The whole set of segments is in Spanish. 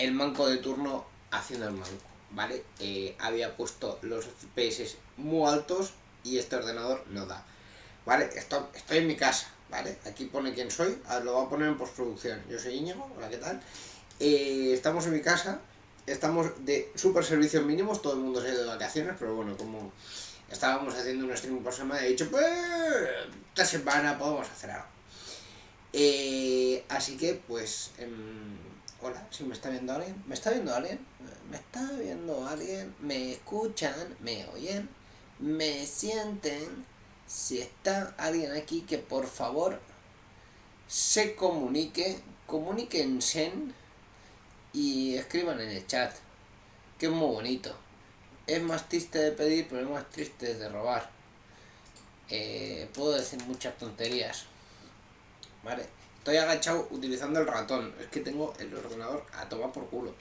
el manco de turno haciendo el manco, ¿vale? Eh, había puesto los FPS muy altos y este ordenador no da. ¿Vale? Estoy, en mi casa, ¿vale? Aquí pone quién soy, lo voy a poner en postproducción. Yo soy Íñigo, hola, ¿qué tal? Eh, estamos en mi casa, estamos de super servicios mínimos, todo el mundo se ha ido de vacaciones, pero bueno, como estábamos haciendo un stream por semana, he dicho, pues, esta semana podemos hacer algo. Eh, así que, pues, em, hola, si me está viendo alguien, ¿me está viendo alguien? ¿Me está viendo alguien? ¿Me escuchan? ¿Me oyen? ¿Me sienten? Si está alguien aquí que por favor se comunique, comuníquense y escriban en el chat, que es muy bonito. Es más triste de pedir, pero es más triste de robar. Eh, puedo decir muchas tonterías. Vale, estoy agachado utilizando el ratón. Es que tengo el ordenador a tomar por culo.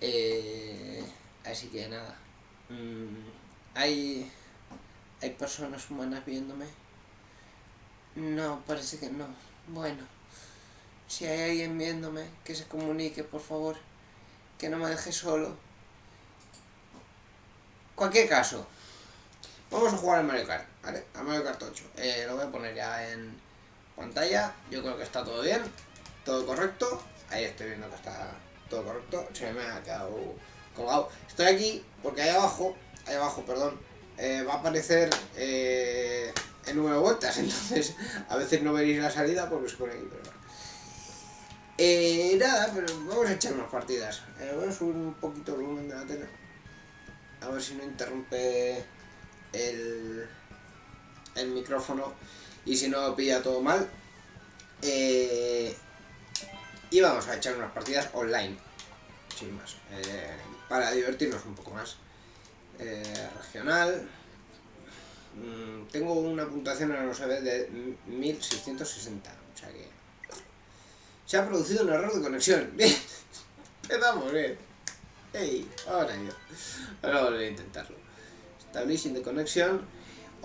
Eh, así que nada. Mm, hay, hay personas humanas viéndome. No, parece que no. Bueno, si hay alguien viéndome, que se comunique, por favor. Que no me deje solo. Cualquier caso, vamos a jugar al Mario Kart, ¿vale? Al Mario Kart 8. Eh, lo voy a poner ya en pantalla. Yo creo que está todo bien, todo correcto. Ahí estoy viendo que está todo correcto. Se me ha quedado colgado. Estoy aquí porque ahí abajo, ahí abajo, perdón, eh, va a aparecer eh, el número de vueltas. Entonces, a veces no veréis la salida porque se pone aquí, pero eh, nada, pero vamos a echar unas partidas. Eh, voy a subir un poquito el volumen de la tele. A ver si no interrumpe el, el micrófono y si no pilla todo mal. Eh, y vamos a echar unas partidas online, sin más, eh, para divertirnos un poco más. Eh, regional. Mm, tengo una puntuación en los USB de 1660, o sea que se ha producido un error de conexión. Bien. Empezamos bien. Hey, ahora yo. Ahora volver a intentarlo. Establishing de conexión.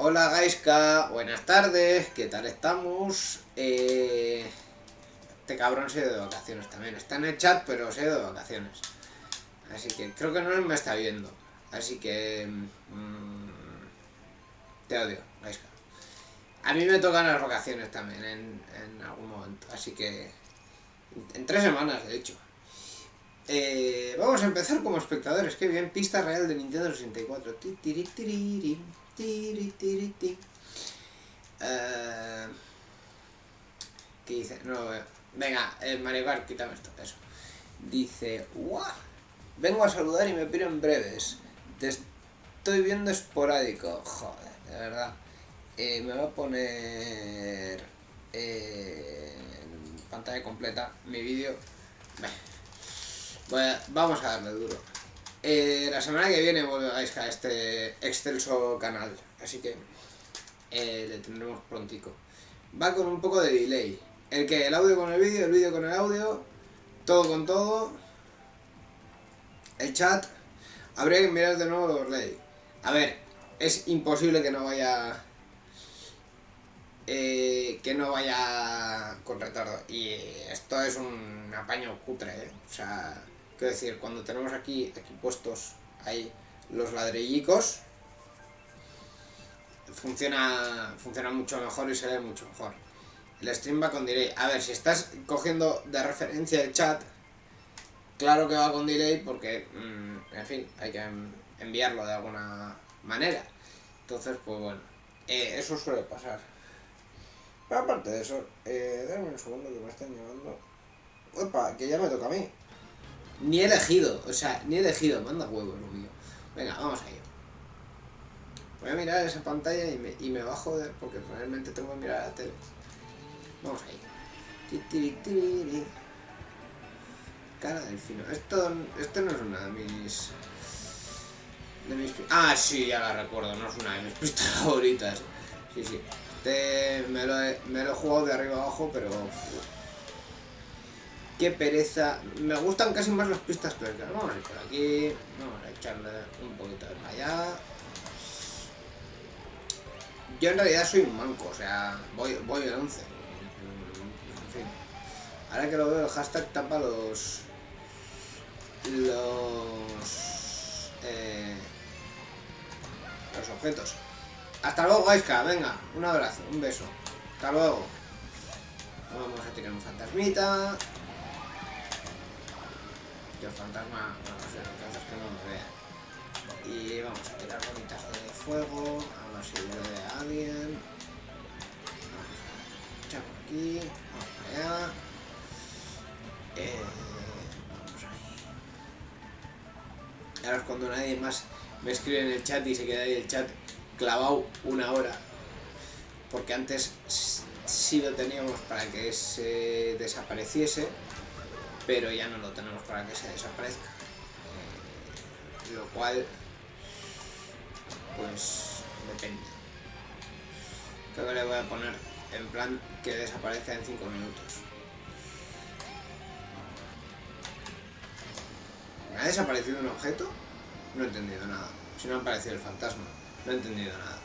Hola Gaiska, buenas tardes, ¿qué tal estamos? Eh, este cabrón se ha ido de vacaciones también. Está en el chat, pero se ha ido de vacaciones. Así que creo que no me está viendo. Así que... Mmm, te odio, Gaiska. A mí me tocan las vacaciones también en, en algún momento. Así que en tres semanas, de hecho. Eh, vamos a empezar como espectadores. Qué bien, pista real de Nintendo 64. Uh, ¿Qué dice? No lo veo. Venga, el Mario Kart, quítame esto, eso. Dice, ¡guau! Vengo a saludar y me piro en breves. Te estoy viendo esporádico. Joder, de verdad. Eh, me va a poner... Eh, pantalla completa mi vídeo. vamos a darle duro. Eh, la semana que viene volvéis a este excelso canal, así que eh, le tendremos prontico. Va con un poco de delay. El que el audio con el vídeo, el vídeo con el audio, todo con todo. El chat, habría que mirar de nuevo los ley. A ver, es imposible que no vaya eh, que no vaya con retardo. Y esto es un apaño cutre, ¿eh? O sea, quiero decir, cuando tenemos aquí, aquí puestos ahí los ladrillicos, funciona, funciona mucho mejor y se ve mucho mejor. El stream va con delay. A ver, si estás cogiendo de referencia el chat, claro que va con delay porque, mm, en fin, hay que enviarlo de alguna manera. Entonces, pues bueno, eh, eso suele pasar. Pero aparte de eso, eh, dame un segundo que me están llamando. Opa, que ya me toca a mí. Ni he elegido, o sea, ni he elegido, manda huevo lo mío. Venga, vamos a ir. Voy a mirar esa pantalla y me, y me va a joder porque realmente tengo que mirar la tele. Vamos a ir. Cara del fino. Esto, esto no es una de mis... De mis... Ah, sí, ya la recuerdo, no es una de mis pistas favoritas. Sí, sí. Este me, lo he, me lo he jugado de arriba abajo, pero... Qué pereza. Me gustan casi más las pistas que Vamos a ir por aquí. Vamos a echarle un poquito de allá. Yo en realidad soy un manco, o sea, voy, voy de 11. En fin. Ahora que lo veo, el hashtag tapa los... los... Eh, los objetos. Hasta luego, Gaiska. Venga, un abrazo, un beso. Hasta luego. Vamos a tirar un fantasmita. Yo fantasma, no sé, lo que hace es que no me vea. Y vamos a tirar bolitas de fuego, a ver si a alguien. Vamos a echar por aquí, vamos para allá. Eh, vamos ahí. Ahora es cuando nadie más me escribe en el chat y se queda ahí el chat clavado una hora. Porque antes sí lo teníamos para que se desapareciese, pero ya no lo tenemos para que se desaparezca. Eh, lo cual, pues, depende. Creo que le voy a poner en plan que desaparezca en 5 minutos. ¿Me ha desaparecido un objeto? No he entendido nada. Si no ha aparecido el fantasma, no he entendido nada.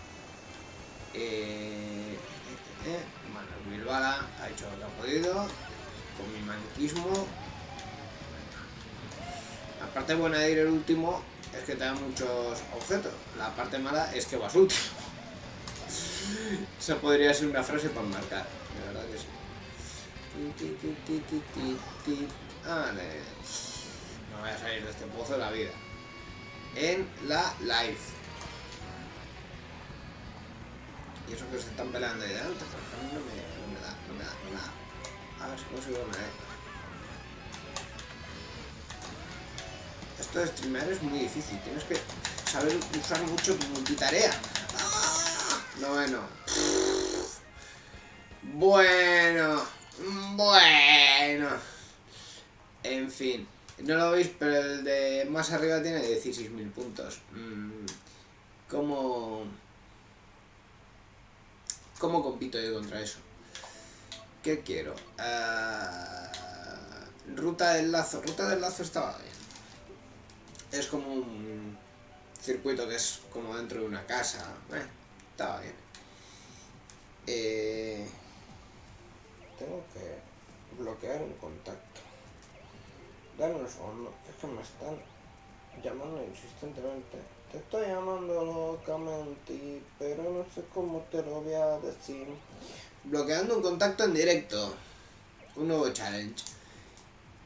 Eh, eh, eh. Bilbala ha hecho lo que ha podido con mi maniquismo. Parte buena de ir el último es que te da muchos objetos. La parte mala es que vas último. Esa podría ser una frase para marcar, de verdad que sí. Vale. No voy a salir de este pozo de la vida. En la live. Y eso que se están peleando ahí delante, mí no me, da, no me da, no me da. A ver si consigo una vez. Esto de streamear es muy difícil, tienes que saber usar mucho tu multitarea. ¡Ah! Bueno. Bueno. Bueno. En fin. No lo veis, pero el de más arriba tiene 16.000 puntos. Mm, ¿Cómo... ¿Cómo compito yo contra eso? ¿Qué quiero? Ah, ruta del lazo. Ruta del lazo estaba bien. Es como un circuito que es como dentro de una casa. Eh, estaba bien. Eh, tengo que bloquear un contacto. Dame un segundo, es que me están llamando insistentemente. Te estoy llamando locamente, pero no sé cómo te lo voy a decir. Bloqueando un contacto en directo. Un nuevo challenge.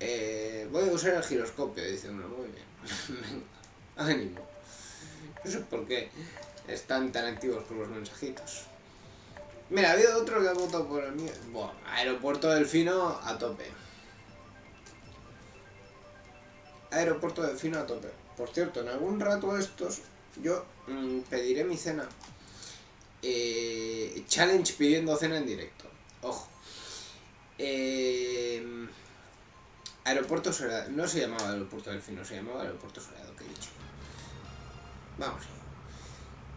Eh, voy a usar el giroscopio, dice uno. Muy bien. Ánimo. No sé por qué están tan activos con los mensajitos. Mira, ha habido otro que ha votado por el mío. Bueno, aeropuerto delfino a tope. Aeropuerto delfino a tope. Por cierto, en algún rato estos yo mmm, pediré mi cena. Eh, challenge pidiendo cena en directo. Ojo. Eh, aeropuerto Soleado. No se llamaba Aeropuerto Delfino, se llamaba Aeropuerto Soleado, que he dicho. Vamos.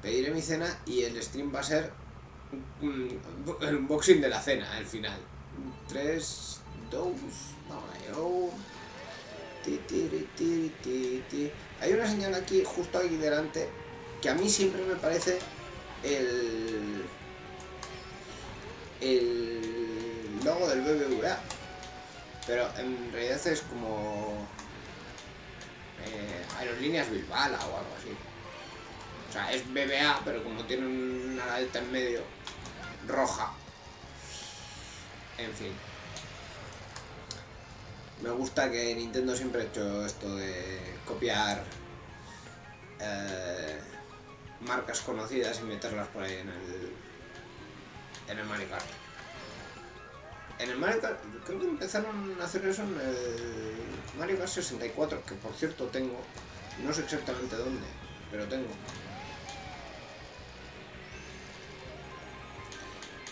Pediré mi cena y el stream va a ser el unboxing de la cena, al final. 3, 2, vamos ti. Hay una señal aquí, justo aquí delante, que a mí siempre me parece el, el logo del BBVA. Pero en realidad es como eh, Aerolíneas Bilbala o algo así. O sea, es BBA, pero como tiene una alta en medio, roja. En fin. Me gusta que Nintendo siempre ha hecho esto de copiar eh, marcas conocidas y meterlas por ahí en el, en el Mario. En el Mario Kart, creo que empezaron a hacer eso en el Mario Kart 64, que por cierto tengo, no sé exactamente dónde, pero tengo.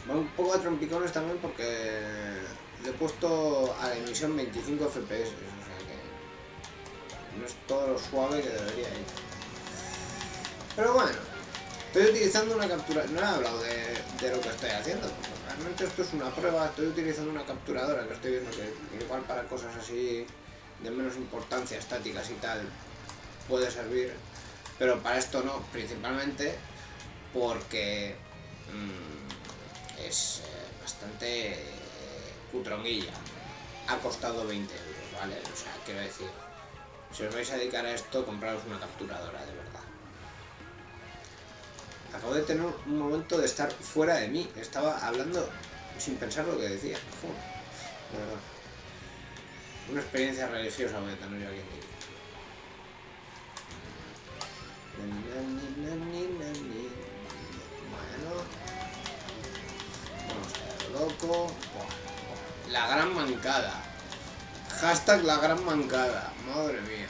Va un poco a trompicones también porque le he puesto a la emisión 25 FPS, o sea que no es todo lo suave que debería ir. Pero bueno, estoy utilizando una captura, no he hablado de, de lo que estoy haciendo, esto es una prueba, estoy utilizando una capturadora que estoy viendo que igual para cosas así de menos importancia, estáticas y tal, puede servir, pero para esto no, principalmente porque mmm, es eh, bastante cutronguilla. Ha costado 20 euros, ¿vale? O sea, quiero decir, Si os vais a dedicar a esto, compraros una capturadora, de verdad. Acabo de tener un momento de estar fuera de mí. Estaba hablando sin pensar lo que decía. Una experiencia religiosa voy a tener yo aquí Bueno. Vamos a loco. La gran mancada. Hashtag la gran mancada. Madre mía.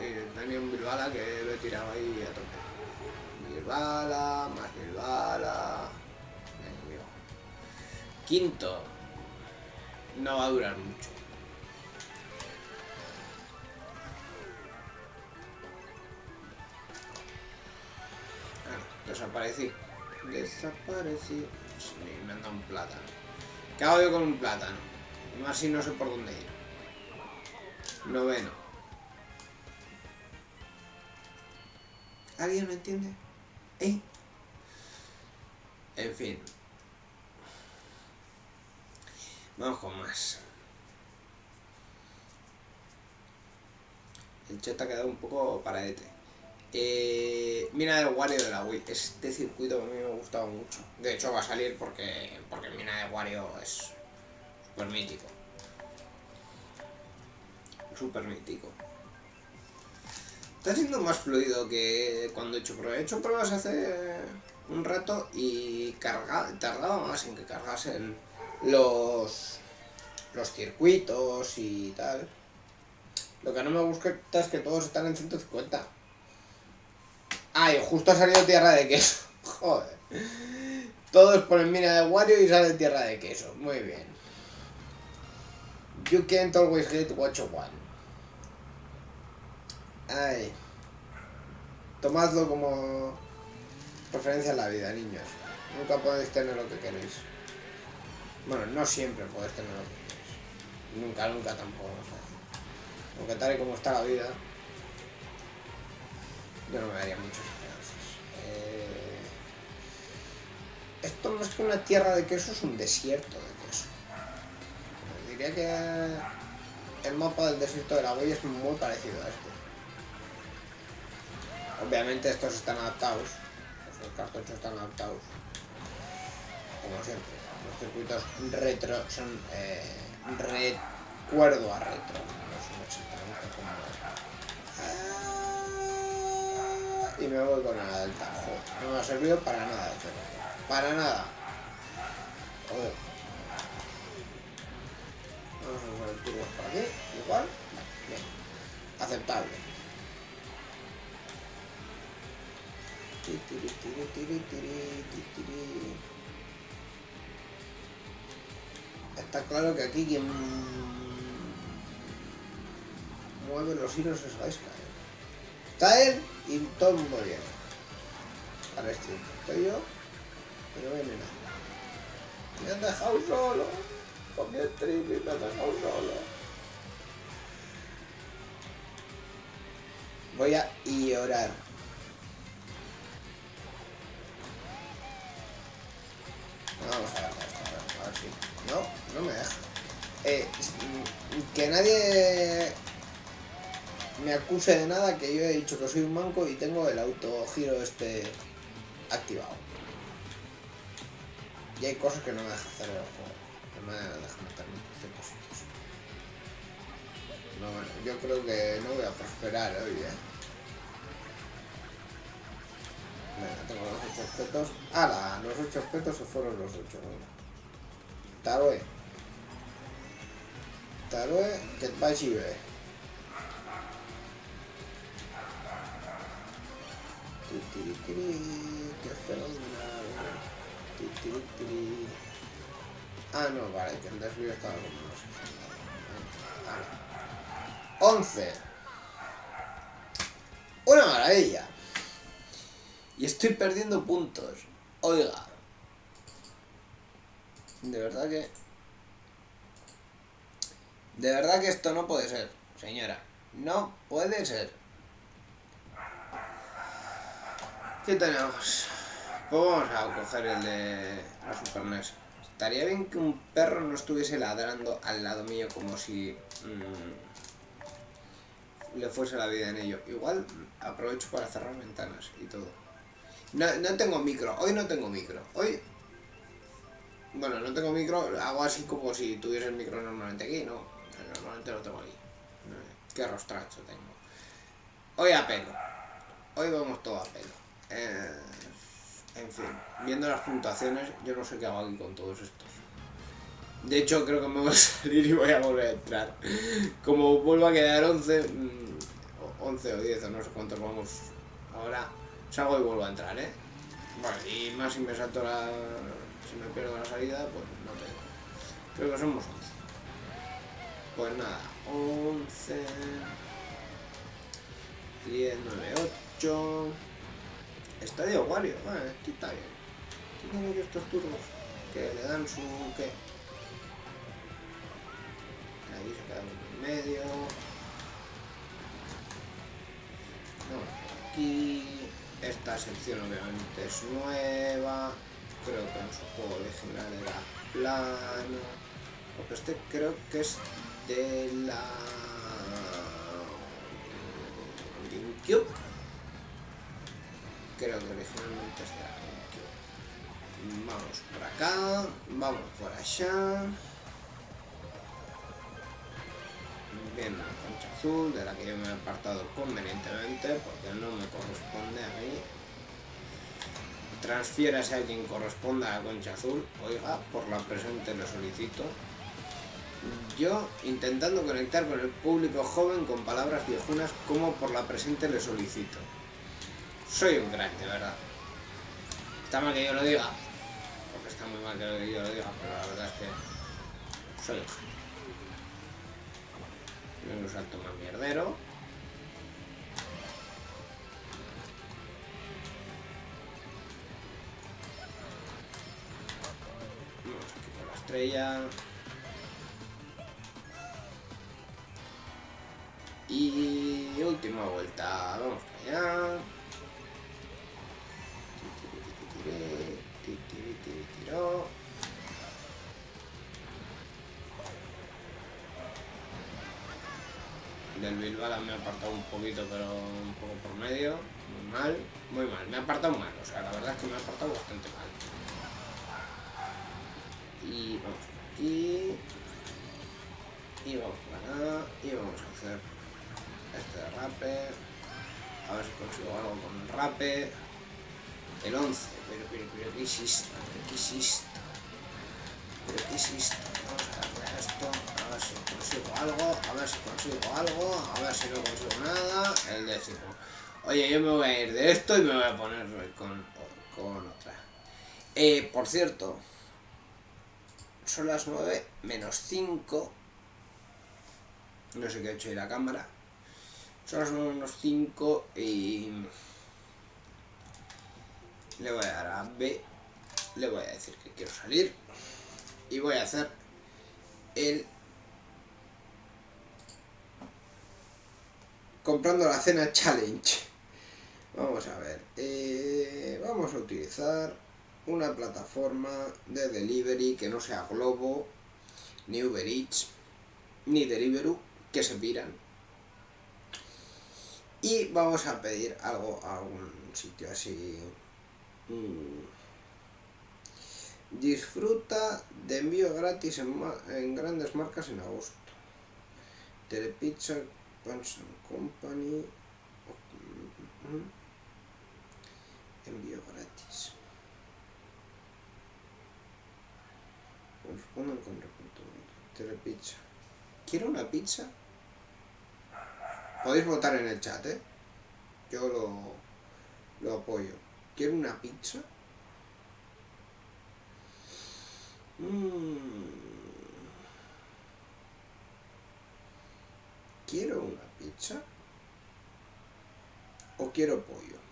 Eh, un Bilbala que lo he tirado ahí a tope. Bilbala, más Bilbala. Quinto. No va a durar mucho. Ah, desaparecí. Desaparecí. me han dado un plátano. ¿Qué yo con un plátano? Más si no sé por dónde ir. Noveno. ¿Alguien me entiende? ¿Eh? En fin. Vamos con más. El chat ha quedado un poco paradete. Eh, mina del Wario de la Wii. Este circuito a mí me ha gustado mucho. De hecho va a salir porque, porque Mina de Wario es super mítico. Super mítico. Está siendo más fluido que cuando he hecho pruebas. He hecho pruebas hace un rato y tardaba más en que cargase el los, los circuitos y tal. Lo que no me gusta es que todos están en 150. Ay, justo ha salido tierra de queso. Joder. Todos ponen mina de Wario y sale tierra de queso. Muy bien. You can't always get what you want. Ay. Tomadlo como referencia a la vida, niños. Nunca podéis tener lo que queréis. Bueno, no siempre puedes tener lo que quieres. Nunca, nunca tampoco. Aunque tal y como está la vida, yo no me daría muchas esperanzas. Eh... Esto más que una tierra de queso es un desierto de queso. Diría que el mapa del desierto de la huella es muy parecido a este. Obviamente estos están adaptados, los cartuchos están adaptados, como siempre los circuitos retro son eh, recuerdo a retro. No sé exactamente cómo es. Ah, y me voy con la del. No me ha servido para nada. Para nada. Vamos a poner turbos por aquí. Igual. Aceptable. Está claro que aquí quien mueve los hilos es Gaisca. Está él y todo mundo viene. Al stream. Estoy yo, pero viene nada. Me han dejado solo. Con mi stream y me han dejado solo. Voy a llorar. Vamos a ver, a ver si... No, no me deja. Eh, que nadie me acuse de nada, que yo he dicho que soy un manco y tengo el autogiro este activado. Y hay cosas que no me deja hacer el juego. No me deja meterme en ciertos sitios. No, bueno, yo creo que no voy a prosperar hoy, eh. Venga, tengo los ocho objetos. ¡Hala! Los ocho objetos se fueron los ocho, Tarue. Tarue, que vagi bé. Que Ah, no, vale, que el desvío estaba. Vale. 11. Una maravilla. Y estoy perdiendo puntos. Oiga. De verdad que... De verdad que esto no puede ser, señora. No puede ser. ¿Qué tenemos? Pues vamos a coger el de la Super NES. Estaría bien que un perro no estuviese ladrando al lado mío como si... Mmm, le fuese la vida en ello. Igual aprovecho para cerrar ventanas y todo. No, no tengo micro, hoy no tengo micro. Hoy bueno, no tengo micro, hago así como si tuviese el micro normalmente aquí, no. Normalmente lo tengo aquí. Qué rostracho tengo. Hoy a pelo. Hoy vamos todo a pelo. Eh, en fin, viendo las puntuaciones, yo no sé qué hago aquí con todos estos. De hecho, creo que me voy a salir y voy a volver a entrar. Como vuelvo a quedar 11, 11 mm, o 10 o no sé cuántos vamos ahora, salgo y vuelvo a entrar, ¿eh? Bueno, y más si me salto la, si me pierdo la salida, pues no tengo. Creo que somos 11. Pues nada, 11, 10, 9, 8. Estadio Wario, vale, aquí está bien. Tengo yo estos turbos que le dan su. ¿qué? Ahí se queda en medio. Esta sección obviamente es nueva creo que en su juego original era plano. Porque este creo que es de la GameCube. Creo que originalmente es de la GameCube. Vamos por acá, vamos por allá. Bien, la concha azul, de la que yo me he apartado convenientemente, porque no me corresponde a mí transfiérase a quien corresponda a Concha Azul, oiga, por la presente lo solicito. Yo, intentando conectar con el público joven con palabras viejunas, como por la presente le solicito. Soy un crack, de verdad. Está mal que yo lo diga, porque está muy mal que yo lo diga, pero la verdad es que soy un genio. un salto más mierdero. Estrella. Y última vuelta, vamos allá. Del Bilbao me ha apartado un poquito, pero un poco por medio. Muy mal, muy mal. Me ha apartado mal, o sea, la verdad es que me ha apartado bastante mal y vamos por aquí y vamos por acá y vamos a hacer este de rape. A ver si consigo algo con el rape. El 11 pero pero pero qué hiciste qué hiciste pero qué hiciste vamos a darle a esto a ver si consigo algo a ver si consigo algo a ver si no consigo nada. El décimo. Oye yo me voy a ir de esto y me voy a poner con, con otra. Eh, por cierto son las 9 menos 5. No sé qué ha hecho ahí la cámara. Son las 9 menos 5 y... Le voy a dar a B. Le voy a decir que quiero salir. Y voy a hacer el... Comprando la cena challenge. Vamos a ver. Eh, vamos a utilizar una plataforma de delivery que no sea Globo, ni Uber Eats, ni Deliveroo, que se piran. Y vamos a pedir algo a algún sitio así. Mm. Disfruta de envío gratis en, grandes marcas en agosto. Telepizza, Punch Company. Mm, mm, envío gratis. Respondan con pizza. ¿Quiero una pizza? Podéis votar en el chat, ¿eh? Yo lo, lo apoyo. ¿Quiero una pizza? Mm. ¿Quiero una pizza? ¿O quiero pollo?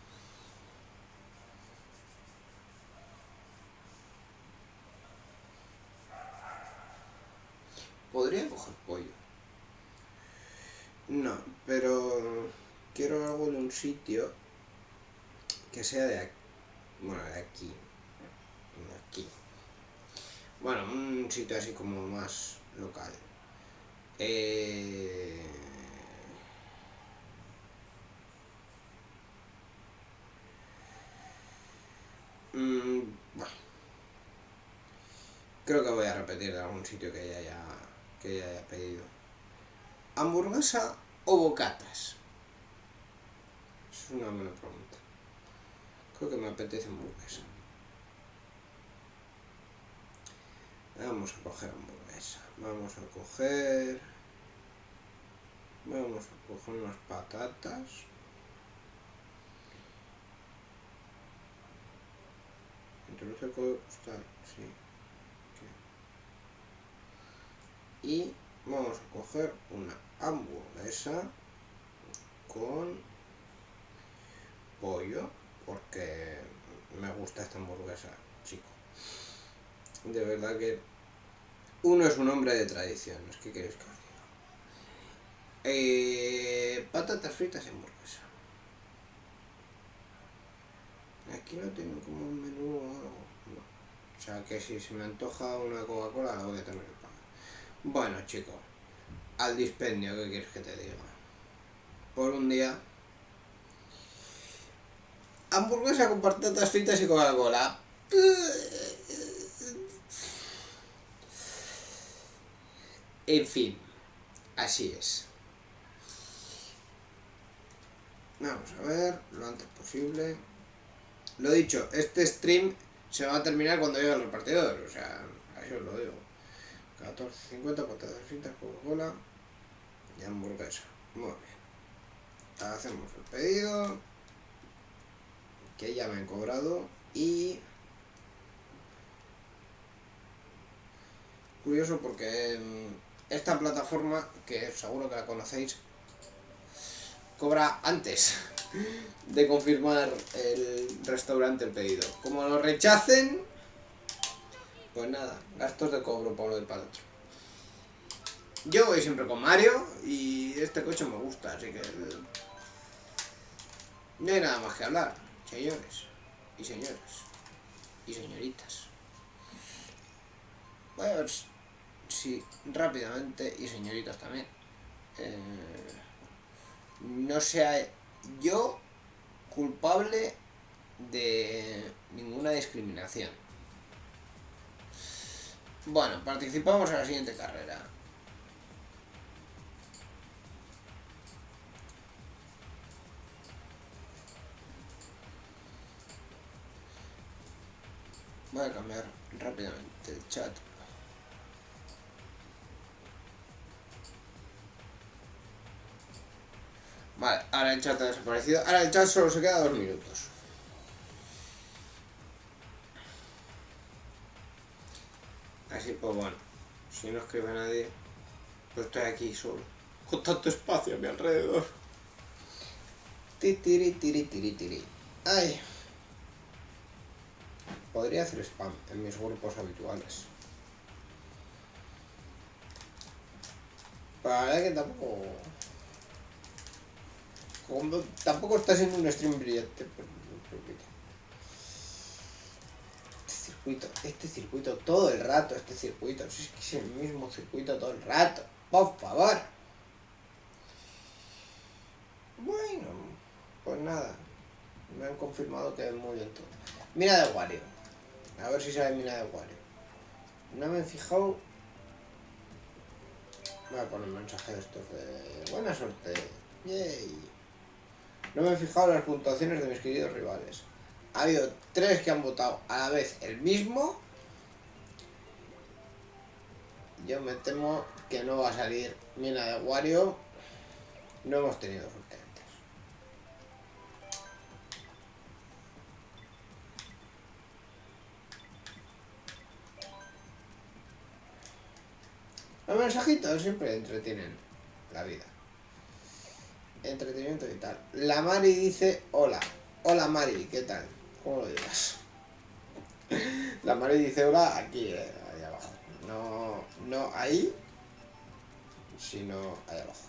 Podría coger pollo. No, pero quiero algo de un sitio que sea de aquí. Bueno, de aquí. De aquí. Bueno, un sitio así como más local. Eh... Mm, bueno. Creo que voy a repetir de algún sitio que ya haya que ya haya pedido. ¿Hamburguesa o bocatas? Es una buena pregunta. Creo que me apetece hamburguesa. Vamos a coger hamburguesa. Vamos a coger... Vamos a coger unas patatas. Introduce postal, sí. Y vamos a coger una hamburguesa con pollo, porque me gusta esta hamburguesa, chico. De verdad que uno es un hombre de tradiciones, ¿qué queréis que os diga? Eh, patatas fritas y hamburguesa. Aquí no tienen como un menú o algo. O sea que si se me antoja una Coca-Cola la voy a tener. Bueno chicos, al dispendio, ¿qué quieres que te diga? Por un día hamburguesa con patatas fritas y Coca-Cola. En fin, así es. Vamos a ver, lo antes posible. Lo dicho, este stream se va a terminar cuando llegue el repartidor, o sea, así os lo digo. 14.50 patatas fritas, Coca-Cola y hamburguesa. Muy bien. Hacemos el pedido que ya me han cobrado y curioso porque esta plataforma que seguro que la conocéis cobra antes de confirmar el restaurante el pedido como lo rechacen pues nada, gastos de cobro por lo del para yo voy siempre con Mario y este coche me gusta, así que no hay nada más que hablar señores y señoras y señoritas. Voy a ver si rápidamente, y señoritas también, eh, no sea yo culpable de ninguna discriminación. Bueno, participamos en la siguiente carrera. Voy a cambiar rápidamente el chat. Vale, ahora el chat ha desaparecido. Ahora el chat solo se queda dos minutos. Así pues bueno, si no escribe nadie, pues estoy aquí solo. Con tanto espacio a mi alrededor. Tiri, tiri, tiri, tiri. Ay. Podría hacer spam en mis grupos habituales. Para que tampoco... tampoco está siendo un stream brillante. Este este circuito todo el rato, este circuito. Es que es el mismo circuito todo el rato. Por favor. Bueno, pues nada. Me han confirmado que es muy bien todo. Mira de Wario. A ver si sale mina de Wario. No me he fijado... Voy a poner un mensaje de estos de... Buena suerte. Yay. No me he fijado las puntuaciones de mis queridos rivales. Ha habido tres que han votado a la vez el mismo. Yo me temo que no va a salir mina de Wario. No hemos tenido suerte. Los mensajitos siempre entretienen la vida. Entretenimiento y tal. La Mari dice hola. Hola Mari, ¿qué tal? ¿Cómo lo digas? La Mari dice hola aquí, eh, abajo. No, no ahí, sino ahí abajo.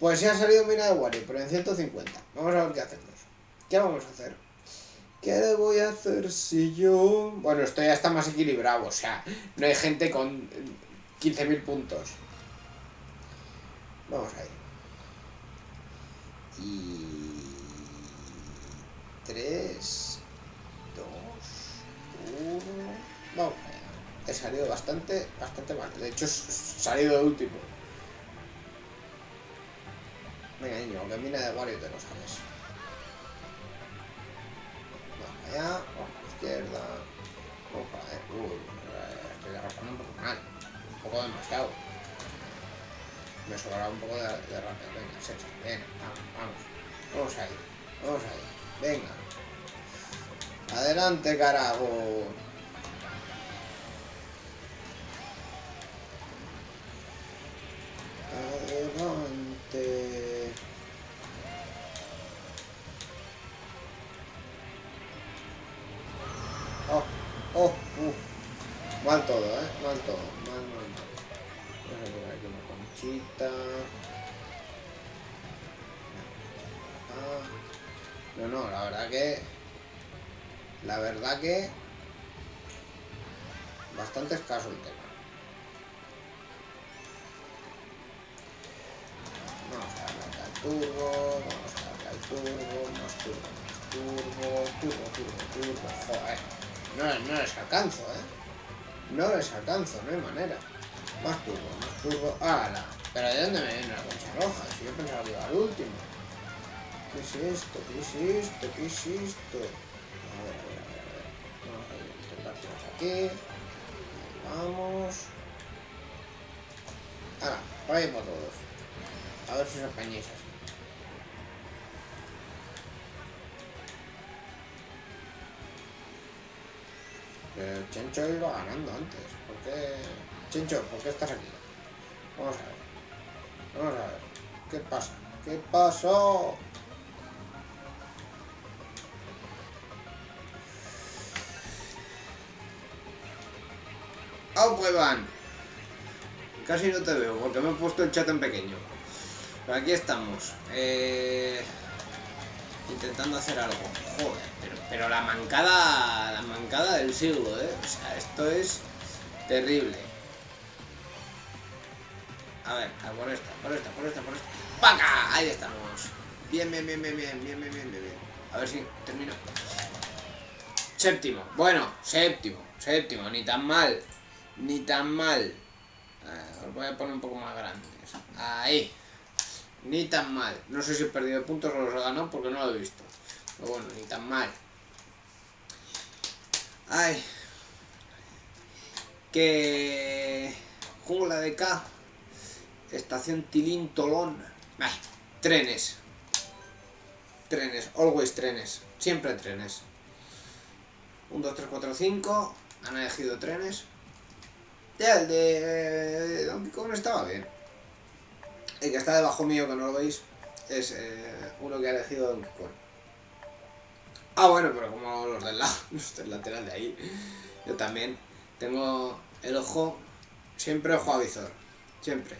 Pues ya ha salido mina de Wario, pero en 150. Vamos a ver qué hacemos. ¿Qué vamos a hacer? ¿Qué voy a hacer si yo...? Bueno, esto ya está más equilibrado, o sea, no hay gente con 15.000 puntos. Vamos ahí. Y... 3, 2, 1... Vamos allá. salido bastante, bastante mal. De hecho, he salido de último. Venga, niño, que mina de Wario te lo sabes. Vamos allá, vamos a la izquierda. Vamos para allá. Uy, estoy derrapando un poco mal. Un poco demasiado. Me sobraba un poco de, de rápido. Venga, se Venga, vamos, vamos. Vamos ahí. Vamos ahí. Venga. Adelante, carajo. Adelante. Oh, oh, uh. Mal todo, eh. Mal todo. Mal, mal, mal. Vamos a poner aquí una conchita. Ah. No, no, la verdad que. La verdad que. Bastante escaso el tema. Vamos a darle al turbo, vamos a darle al turbo, más turbo, más turbo, turbo, turbo, turbo, joder. No, no les alcanzo, ¿eh? No les alcanzo, no hay manera. Más turbo, más turbo. ¡Hala! ¿Pero de dónde me viene la concha roja? Si yo pensaba que iba al último. ¿Qué es esto? ¿Qué es esto? ¿Qué es esto? A ver, a ver, a ver, a. Vamos a intentar tirar aquí. Vamos. Ahora, ahí por todos. A ver si os apañáis así. Pero Chencho iba ganando antes. ¿Por qué? Chencho, ¿por qué estás aquí? Vamos a ver. Vamos a ver. ¿Qué pasa? ¿Qué pasó? ¡Oh, pues van! Casi no te veo porque me he puesto el chat en pequeño. Pero aquí estamos. Eh, intentando hacer algo. Joder, pero, la mancada. La mancada del siglo, eh. O sea, esto es terrible. A ver, a por esta, por esta, por esta, por esta. ¡Paca! Ahí estamos. Bien, bien, bien, bien, bien, bien, bien, bien, bien. A ver si termino. Séptimo. Bueno, séptimo, séptimo. Ni tan mal. Ni tan mal. Os voy a poner un poco más grandes. Ahí. Ni tan mal. No sé si he perdido puntos o los he ganado porque no lo he visto. Pero bueno, ni tan mal. Ay. Que... Jungla de K. Estación Tilín Tolón. Trenes. Trenes. Always trenes. Siempre trenes. 1, 2, 3, 4, 5. Han elegido trenes. Ya, el de Donkey Kong estaba bien. El que está debajo mío, que no lo veis, es eh, uno que ha elegido Donkey Kong. Ah, bueno, pero como los del lado, los del lateral de ahí. Yo también tengo el ojo, siempre ojo a visor. Siempre.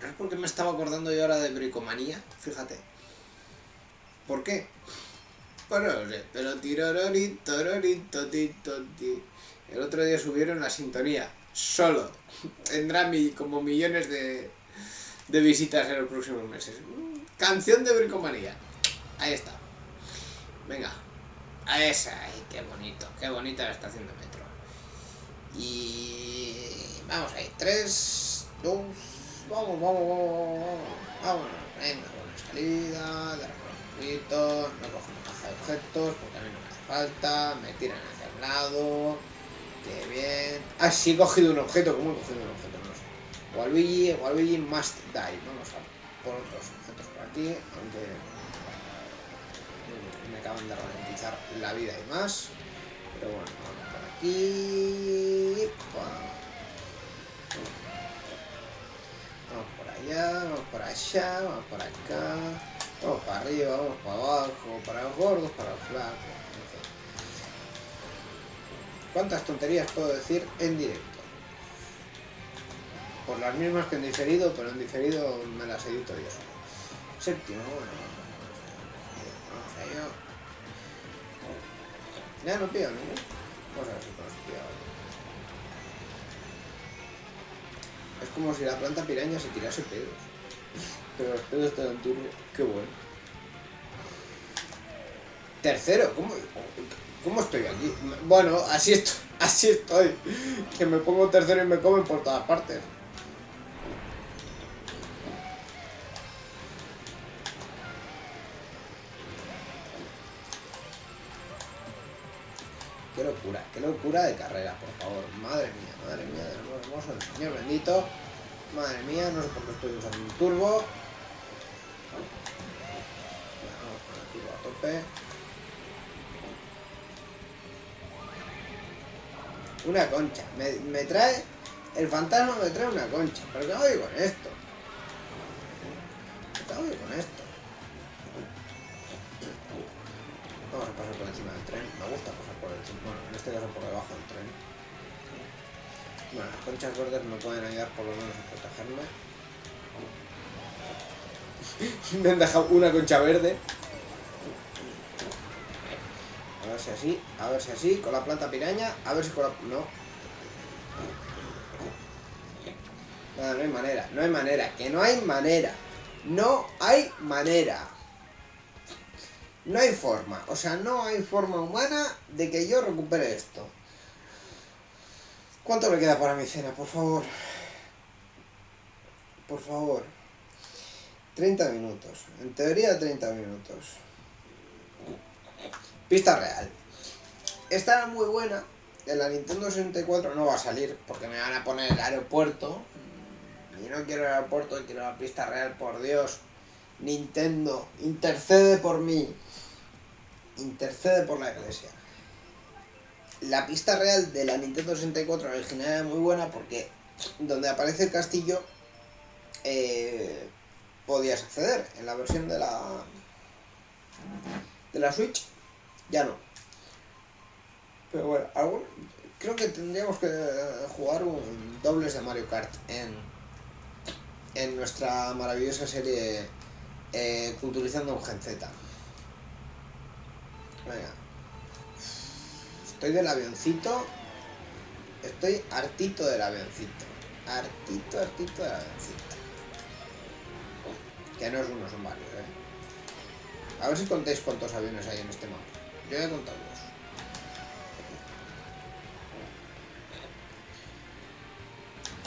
¿Sabes por qué me estaba acordando yo ahora de bricomanía? Fíjate. ¿Por qué? Pero, pero tirororito, tororito, tito, ti. El otro día subieron la sintonía, solo. Tendrá como millones de, de visitas en los próximos meses. Canción de bricomanía. Ahí está. Venga. A esa. Qué bonito. Qué bonita la estación de metro. Y... Vamos ahí. Tres, dos... Vamos, vamos, vamos, vamos. Vamos. Venga, buena salida. De. No cojo una caja de objetos porque a mí no me hace falta. Me tiran hacia el lado. Qué bien. Ah, sí he cogido un objeto. ¿Cómo he cogido un objeto? No sé. Waluigi, Waluigi must die. Vamos a por otros objetos por aquí. Aunque me acaban de ralentizar la vida y más. Pero bueno, vamos por aquí. Vamos por allá, vamos por allá, vamos por acá. Vamos para arriba, vamos para abajo, para los gordos, para los flacos. ¿Cuántas tonterías puedo decir en directo? Por las mismas que en diferido, pero en diferido me las edito yo. Séptimo, bueno. Ya no pillo ninguno. Vamos a ver si. Es como si la planta piraña se tirase pedos. Pero los pedos están en turno. Qué bueno. Tercero, ¿cómo, ¿cómo estoy aquí? Bueno, así estoy, Así estoy. Que me pongo tercero y me comen por todas partes. Qué locura, qué locura de carrera, por favor. Madre mía, madre mía, del amor hermoso del Señor bendito. Madre mía, no sé por qué estoy usando un turbo. Vamos con el turbo a tope. Una concha. Me, me trae... El fantasma me trae una concha. ¿Pero qué hago con esto? ¿Qué hago con esto? Vamos a pasar por encima del tren. Me gusta pasar por encima. Bueno, en este caso por debajo del tren. Bueno, las conchas verdes me pueden ayudar por lo menos a protegerme. me han dejado una concha verde. A ver si así, a ver si así, con la planta piraña, a ver si con la... No. No, no hay manera, no hay manera, que no hay manera. No hay manera. No hay forma, o sea, no hay forma humana de que yo recupere esto. ¿Cuánto me queda para mi cena, por favor? Por favor. 30 minutos. En teoría 30 minutos. Pista real. Esta era muy buena. En la Nintendo 64 no va a salir porque me van a poner el aeropuerto. Y no quiero el aeropuerto, quiero la pista real, por Dios. Nintendo, intercede por mí. Intercede por la iglesia. La pista real de la Nintendo 64 original era muy buena porque donde aparece el castillo eh, podías acceder. En la versión de la de la Switch ya no. Pero bueno, creo que tendríamos que jugar un dobles de Mario Kart en, en nuestra maravillosa serie eh, Culturizando un Gen Z. Venga. Estoy del avioncito. Estoy hartito del avioncito. Hartito, hartito del avioncito. Que no es uno, son varios, ¿eh? A ver si contéis cuántos aviones hay en este mapa. Yo dos.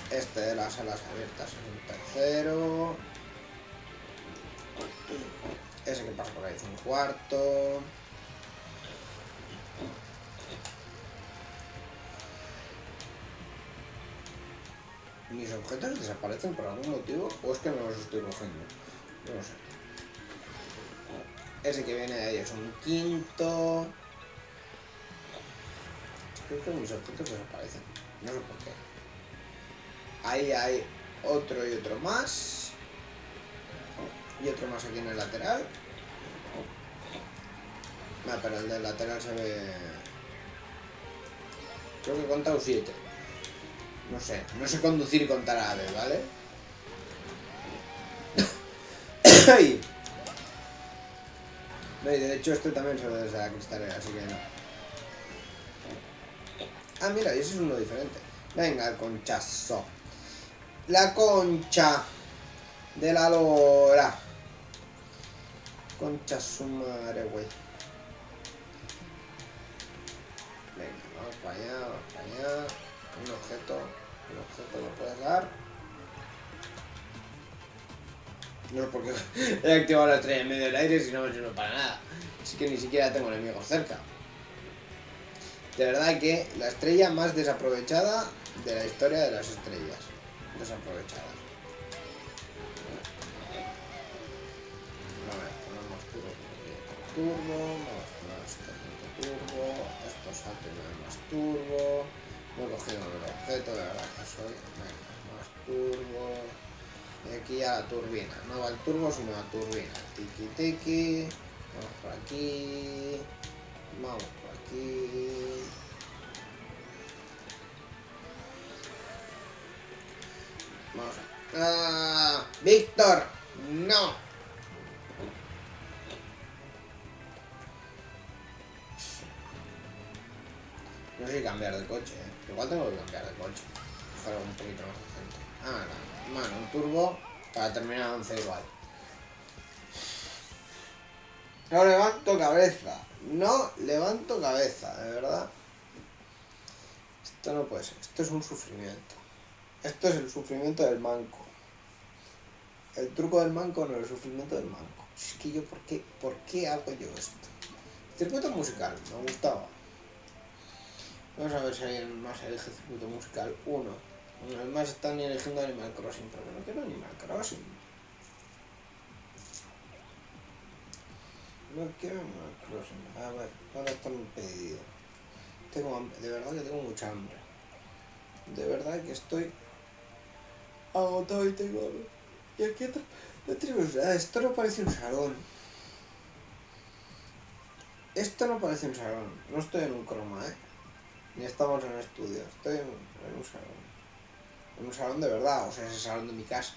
Este de las alas abiertas es un tercero. Ese que pasa por ahí es un cuarto. ¿Mis objetos desaparecen por algún motivo? ¿O es que no los estoy cogiendo? No lo sé. Ese que viene de ahí es un quinto. Creo que mis objetos desaparecen. No sé por qué. Ahí hay otro y otro más. Y otro más aquí en el lateral. Ah, pero el del lateral se ve... Creo que he contado 7. No sé, no sé conducir y contar a vez, ¿vale? y de hecho este también se ve desde la cristalera, así que no. Ah, mira, ese es uno diferente. Venga, el conchazo. La concha de la lora. Concha su madre, güey. Venga, vamos para allá, vamos para allá. Un objeto, un objeto lo puedes dar. No es porque he activado la estrella en medio del aire si no me sirve para nada. Así que ni siquiera tengo enemigos cerca. De verdad que la estrella más desaprovechada de la historia de las estrellas. Desaprovechadas. A ver, ponemos turbo poner esto turbo, esto salto no hay más turbo. No he cogido el objeto, de verdad que soy. Venga, más turbo. Y aquí ya la turbina. No va el turbo, sino la turbina. Tiki tiki. Vamos por aquí. Vamos por aquí. Vamos a... ¡Ah! ¡Víctor! ¡No! No sé si cambiar de coche, ¿eh? Igual tengo que cambiar de coche. Fuera un poquito más decente. Ah, no. Bueno, un turbo para terminar 11 igual. No levanto cabeza. No levanto cabeza, de verdad. Esto no puede ser. Esto es un sufrimiento. Esto es el sufrimiento del manco. El truco del manco no, el sufrimiento del manco. Es que yo, ¿por qué, ¿por qué hago yo esto? Circuito musical, me gustaba. Vamos a ver si alguien más elige circuito musical 1. Además están eligiendo Animal Crossing, pero no quiero Animal Crossing. No quiero Animal Crossing. A ver, ahora está mi pedido. Tengo hambre, de verdad que tengo mucha hambre. De verdad que estoy agotado y tengo hambre. Y aquí no tenemos nada, esto no parece un salón. Esto no parece un salón, no estoy en un croma, ¿eh? Ni estamos en un estudio, estoy en, un salón. En un salón de verdad, o sea, es el salón de mi casa.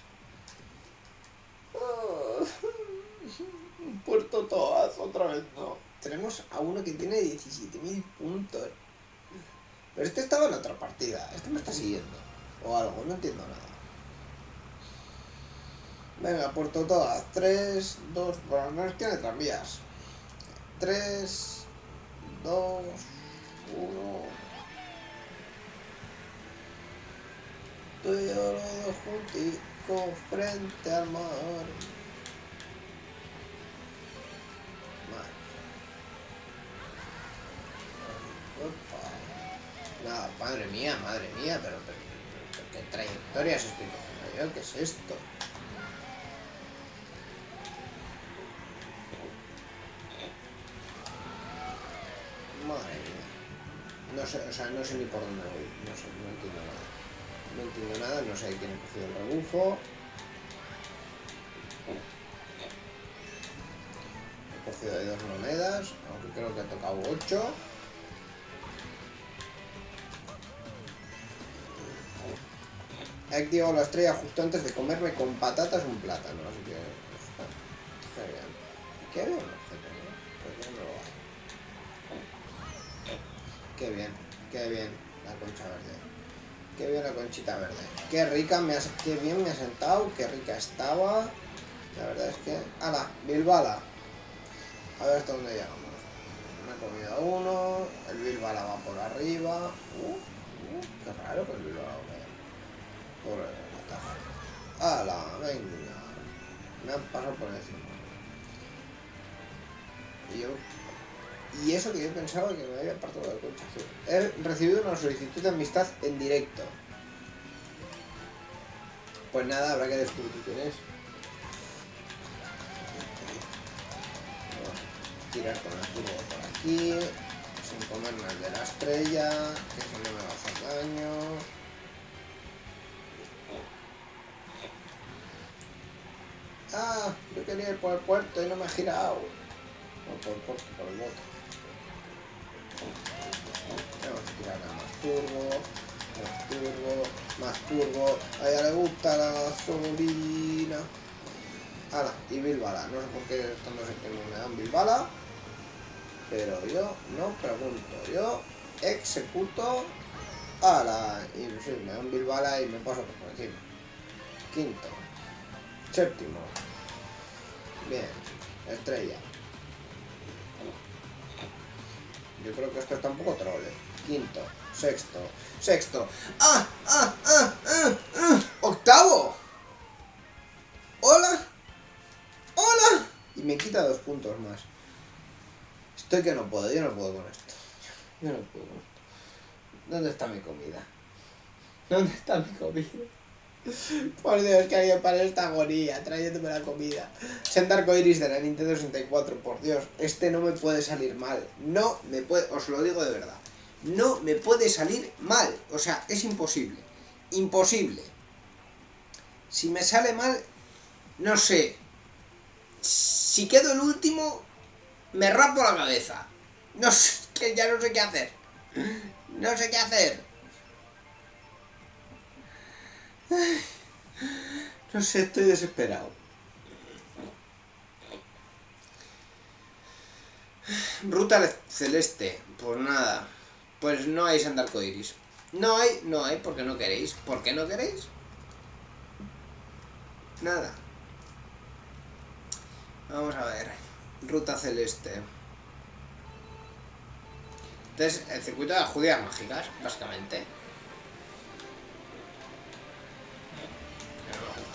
Puerto Toaz, otra vez no. Tenemos a uno que tiene 17.000 puntos. Pero este estaba en otra partida, este me está siguiendo. O algo, no entiendo nada. Venga, Puerto Todas. 3, 2, bueno, no tiene tranvías. 3, 2, 1. Tú y yo frente al mar. Madre mía, madre mía, pero, pero, pero, qué trayectorias estoy cogiendo yo, ¿qué es esto? No sé, o sea, no sé ni por dónde voy. No sé, no entiendo nada. No entiendo nada, no sé quién ha cogido el rebufo. He cogido ahí dos monedas, aunque creo que ha tocado ocho. He activado la estrella justo antes de comerme con patatas un plátano, así que... Genial. ¿Qué había? Qué bien, qué bien la concha verde. Qué bien la conchita verde. Qué rica, me has, qué bien me ha sentado, qué rica estaba. La verdad es que... ¡Hala! Bilbala. A ver hasta dónde llegamos. Me he comido uno, el Bilbala va por arriba. Uh, uh, qué raro que el Bilbala vaya por el ¡Hala! Venga. Me han pasado por encima. Y yo y eso que yo pensaba que me había apartado del concha He recibido una solicitud de amistad en directo. Pues nada, habrá que descubrir quién es. tirar con el turbo por aquí, sin comerme el de la estrella, que eso no me va a hacer daño. Ah, yo quería ir por el puerto y no me he girado. No por el puerto, por el otro. Vamos a tirar más turbo, más turbo, más turbo. A ella le gusta la gasolina. Ala, y Bilbala. No sé por qué no sé qué me dan Bilbala. Pero yo no pregunto. Yo executo. Ala, y sí, me dan Bilbala y me paso por encima. Quinto. Séptimo. Bien. Estrella. Yo creo que esto está un poco trole. Quinto, sexto, sexto. ¡Ah! ¡Ah! ¡Ah! ¡Ah! ¡Ah! ¡Octavo! ¡Hola! ¡Hola! Y me quita dos puntos más. Estoy que no puedo, yo no puedo con esto. Yo no puedo con esto. ¿Dónde está mi comida? ¿Dónde está mi comida? Por Dios, que alguien para esta agonía, trayéndome la comida. Sendarco Iris de la Nintendo 64, por Dios, este no me puede salir mal. No me puede, os lo digo de verdad. No me puede salir mal. O sea, es imposible. Imposible. Si me sale mal, no sé. Si quedo el último, me rapo la cabeza. No sé, que ya no sé qué hacer. No sé qué hacer. No sé, estoy desesperado. Ruta celeste. Pues nada. Pues no hay Sandarco Iris. No hay, no hay, porque no queréis. ¿Por qué no queréis? Nada. Vamos a ver. Ruta celeste. Entonces, el circuito de las judías mágicas, básicamente.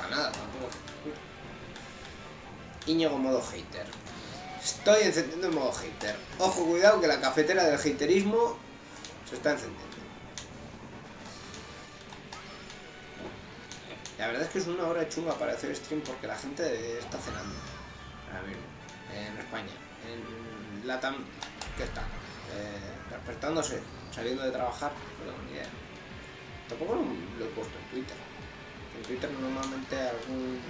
Nada tampoco. Íñigo modo hater. Estoy encendiendo en modo hater. Ojo, cuidado que la cafetera del haterismo se está encendiendo. La verdad es que es una hora chunga para hacer stream porque la gente está cenando. A ver, en España. En Latam, ¿qué está? Eh, despertándose, saliendo de trabajar, no tengo ni idea. Tampoco lo, he puesto en Twitter. Twitter normalmente algún,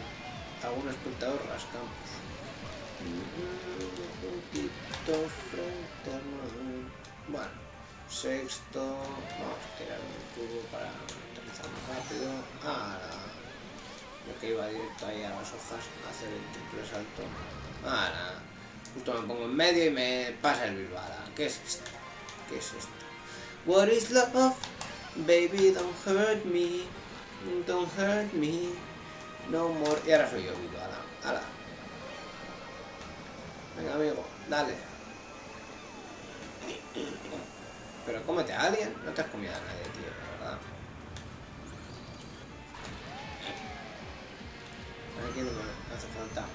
algún espectador frente a Bueno, sexto. Vamos a tirar un cubo para aterrizar más rápido. Ahora. Lo que iba directo ahí a las hojas, hacer el triple salto. Ahora. Justo me pongo en medio y me pasa el Bilbala. ¿Qué es esto? ¿Qué es esto? What is love? Baby, don't hurt me. Don't hurt me. No more. Y ahora soy yo, Bilbala. Ala. Venga, amigo, dale. Pero cómete a alguien. No te has comido a nadie, tío, verdad. Aquí no me hace falta.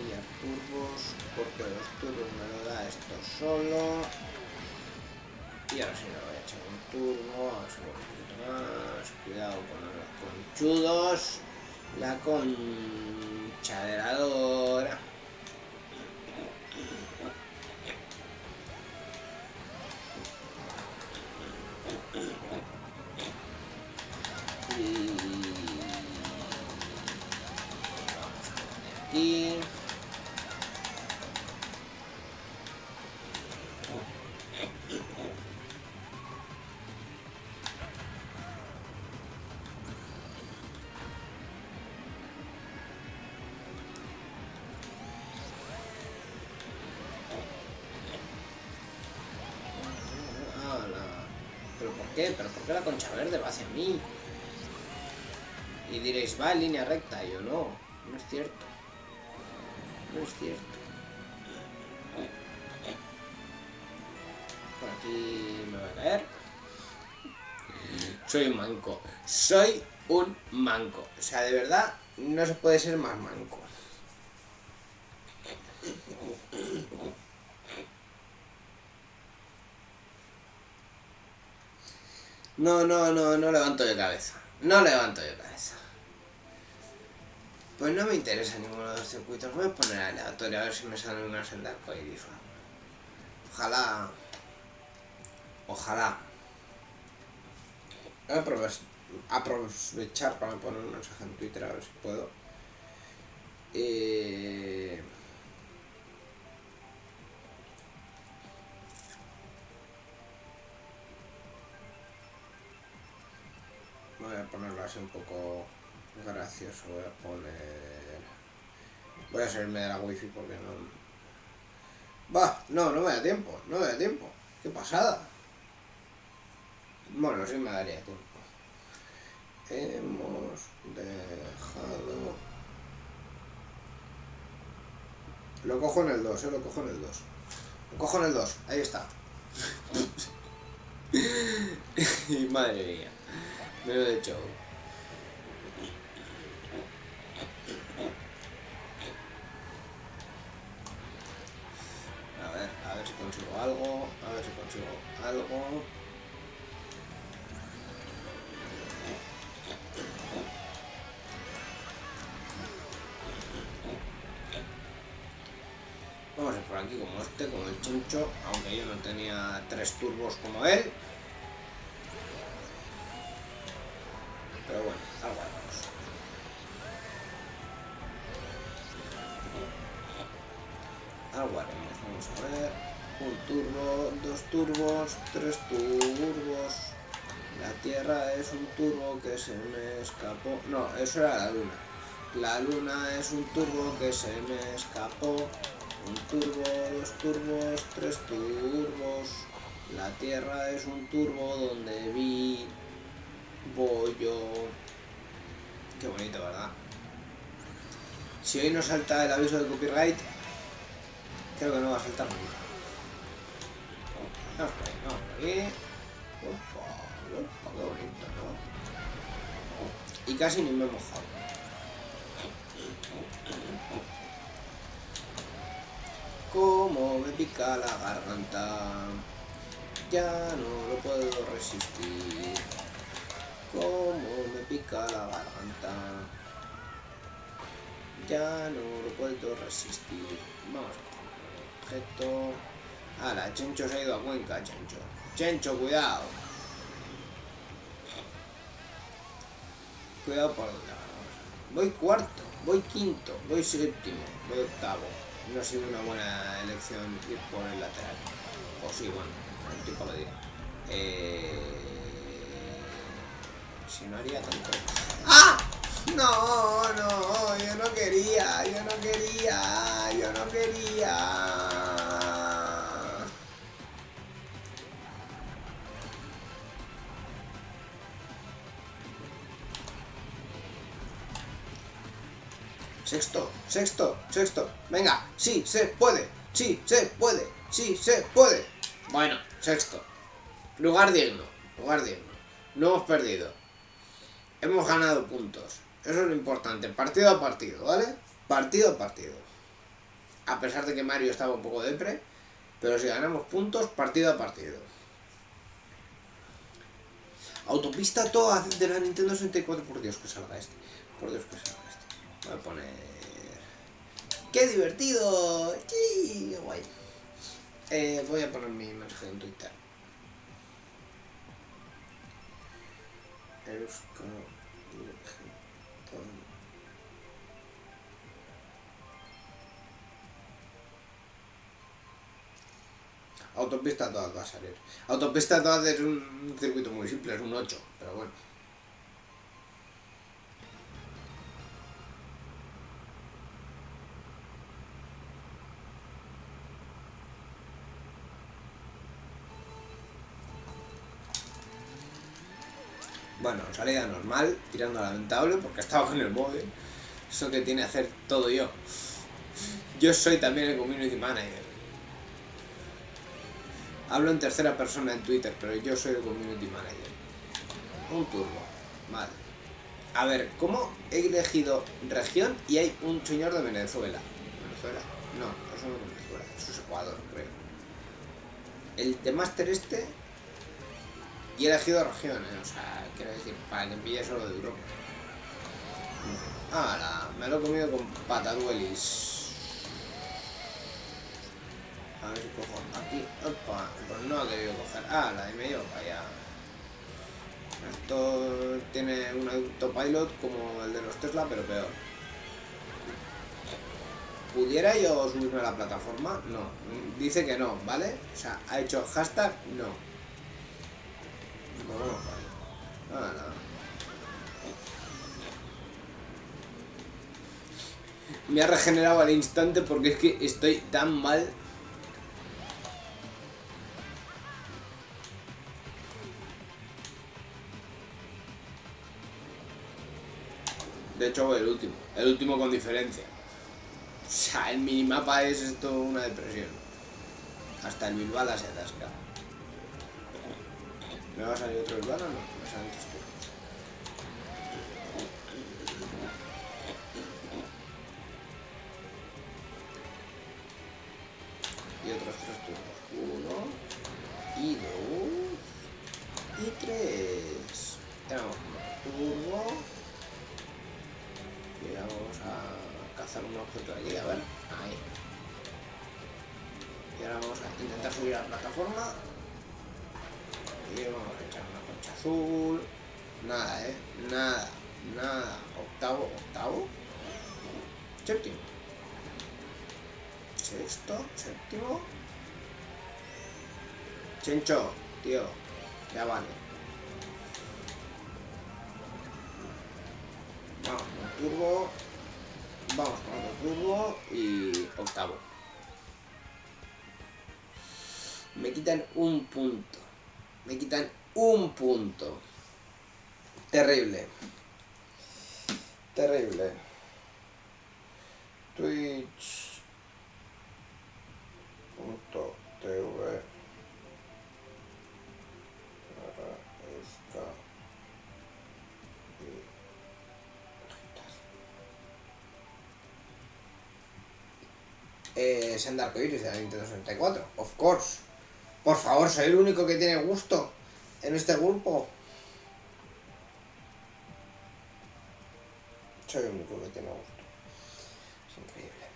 A turbos, porque los turbos me lo da esto solo. Y ahora sí voy a echar un turbo, vamos a un poquito más. Cuidado con los conchudos. La conchaderadora. aquí. Y diréis, va en línea recta. Yo no, no es cierto. No es cierto. Por aquí me voy a caer. Soy un manco. Soy un manco. O sea, de verdad, no se puede ser más manco. No, no, no, no levanto de cabeza. No levanto de cabeza. Pues no me interesa ninguno de los circuitos. Voy a poner aleatorio a ver si me sale una senda arcoiris. Ojalá. Ojalá. Voy a aprovechar para poner un mensaje en Twitter a ver si puedo. Eh... Voy a ponerlo así un poco gracioso. Voy a poner... Voy a salirme de la wifi porque no... Va, no, no me da tiempo, no me da tiempo. Qué pasada. Bueno, sí me daría tiempo. Hemos dejado... Lo cojo en el 2, eh, lo cojo en el 2. Lo cojo en el 2, ahí está. Madre mía. Lo he hecho. A ver, a ver si consigo algo. A ver si consigo algo. Vamos a ir por aquí como este, como el chuncho, aunque yo no tenía tres turbos como él. Pero bueno. Algo haremos, vamos a ver. Un turbo, dos turbos, tres turbos. La Tierra es un turbo que se me escapó. No, eso era la Luna. La Luna es un turbo que se me escapó. Un turbo, dos turbos, tres turbos. La Tierra es un turbo donde vi bollo. Qué bonito, ¿verdad? Si hoy no salta el aviso de copyright, creo que no va a saltar nunca. Vamos por ahí, vamos por ahí. Opa, bonito, y casi ni me he mojado. Como me pica la garganta, ya no lo puedo resistir. Como me pica la garganta, ya no lo puedo resistir. Vamos a objeto. la Chencho se ha ido a Cuenca, Chencho. Chencho, cuidado. Cuidado por donde. Voy cuarto, voy quinto, voy séptimo, voy octavo. No ha sido una buena elección por el lateral. O sí, bueno, el tipo lo dirá. Eh... Si no haría tanto... ¡Ah! No, no, yo no quería, yo no quería, yo no quería. Sexto, sexto, sexto. Venga, sí, se puede. Sí, se puede. Sí, se puede. Bueno, sexto. Lugar digno. Lugar digno. No hemos perdido. Hemos ganado puntos. Eso es lo importante. Partido a partido, ¿vale? Partido a partido. A pesar de que Mario estaba un poco depre. Pero si ganamos puntos, partido a partido. Autopista toda de la Nintendo 64. Por Dios que salga este. Por Dios que salga. Voy a poner... ¡Qué divertido! ¡Qué guay! Eh, voy a poner mi mensaje en Twitter. Autopista todas va a salir. Autopista todas es un circuito muy simple, es un 8, pero bueno. Salida normal, tirando a lamentable, porque estaba con el móvil. Eso que tiene que hacer todo yo. Yo soy también el community manager. Hablo en tercera persona en Twitter, pero yo soy el community manager. Un turbo. Vale. A ver, ¿cómo he elegido región y hay un señor de Venezuela? ¿Venezuela? No, eso no es Venezuela, eso es Ecuador, creo. El de Master este y he elegido regiones, o sea, quiero decir, para que pille solo de Europa. Ah, me lo he comido con pataduelis. A ver si cojo aquí. Opa, pues no ha querido coger. Ah, la de medio para allá. Esto tiene un autopilot como el de los Tesla, pero peor. ¿Pudiera yo subirme a la plataforma? No. Dice que no, ¿vale? O sea, ha hecho hashtag no. Me ha regenerado al instante porque es que estoy tan mal. De hecho, el último. El último con diferencia. O sea, el minimapa es esto una depresión. Hasta el Bilbala se atasca. ¿Me va a salir otro urbano o no? Me salen tres turnos. Y otros tres turnos. Uno. Y dos. Y tres. Tenemos turbo. Y vamos a cazar un objeto aquí, a ver. Ahí. Y ahora vamos a intentar subir a la plataforma vamos a echar una concha azul. Nada, ¿eh? Nada, nada. Octavo, octavo. Séptimo. Sexto, séptimo. Chencho, tío. Ya vale. Vamos con turbo. Vamos con otro turbo y octavo. Me quitan un punto. Me quitan un punto. Terrible. Terrible. Twitch.tv es en eh, Dark Iris de la Nintendo 64, of course. Por favor, soy el único que tiene gusto en este grupo. Soy el único que tiene gusto. Es increíble.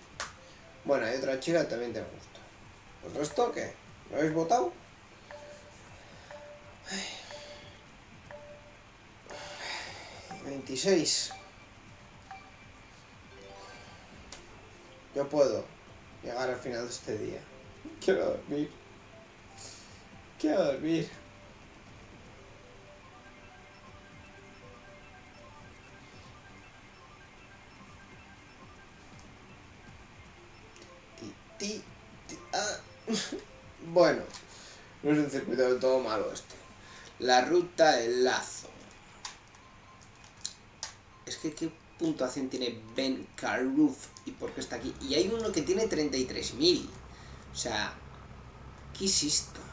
Bueno, hay otra chica que también tiene gusto. ¿El resto qué? ¿Lo habéis votado? Ay. 26. Yo puedo llegar al final de este día. Quiero dormir. Quiero dormir. Ti, ti, ah. Bueno, no es un circuito del todo malo este. La ruta del lazo. Es que qué puntuación tiene Ben Carruth y por qué está aquí. Y hay uno que tiene 33.000. O sea, ¿qué es esto?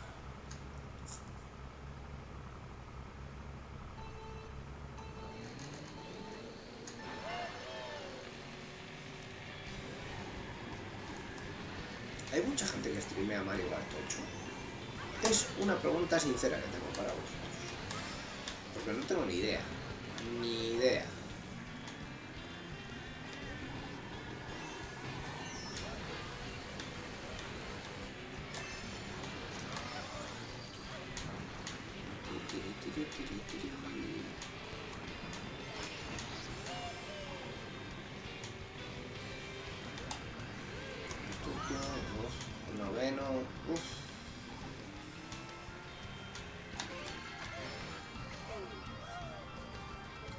Mario 8. Es una pregunta sincera que tengo para vosotros. Porque no tengo ni idea. Ni idea.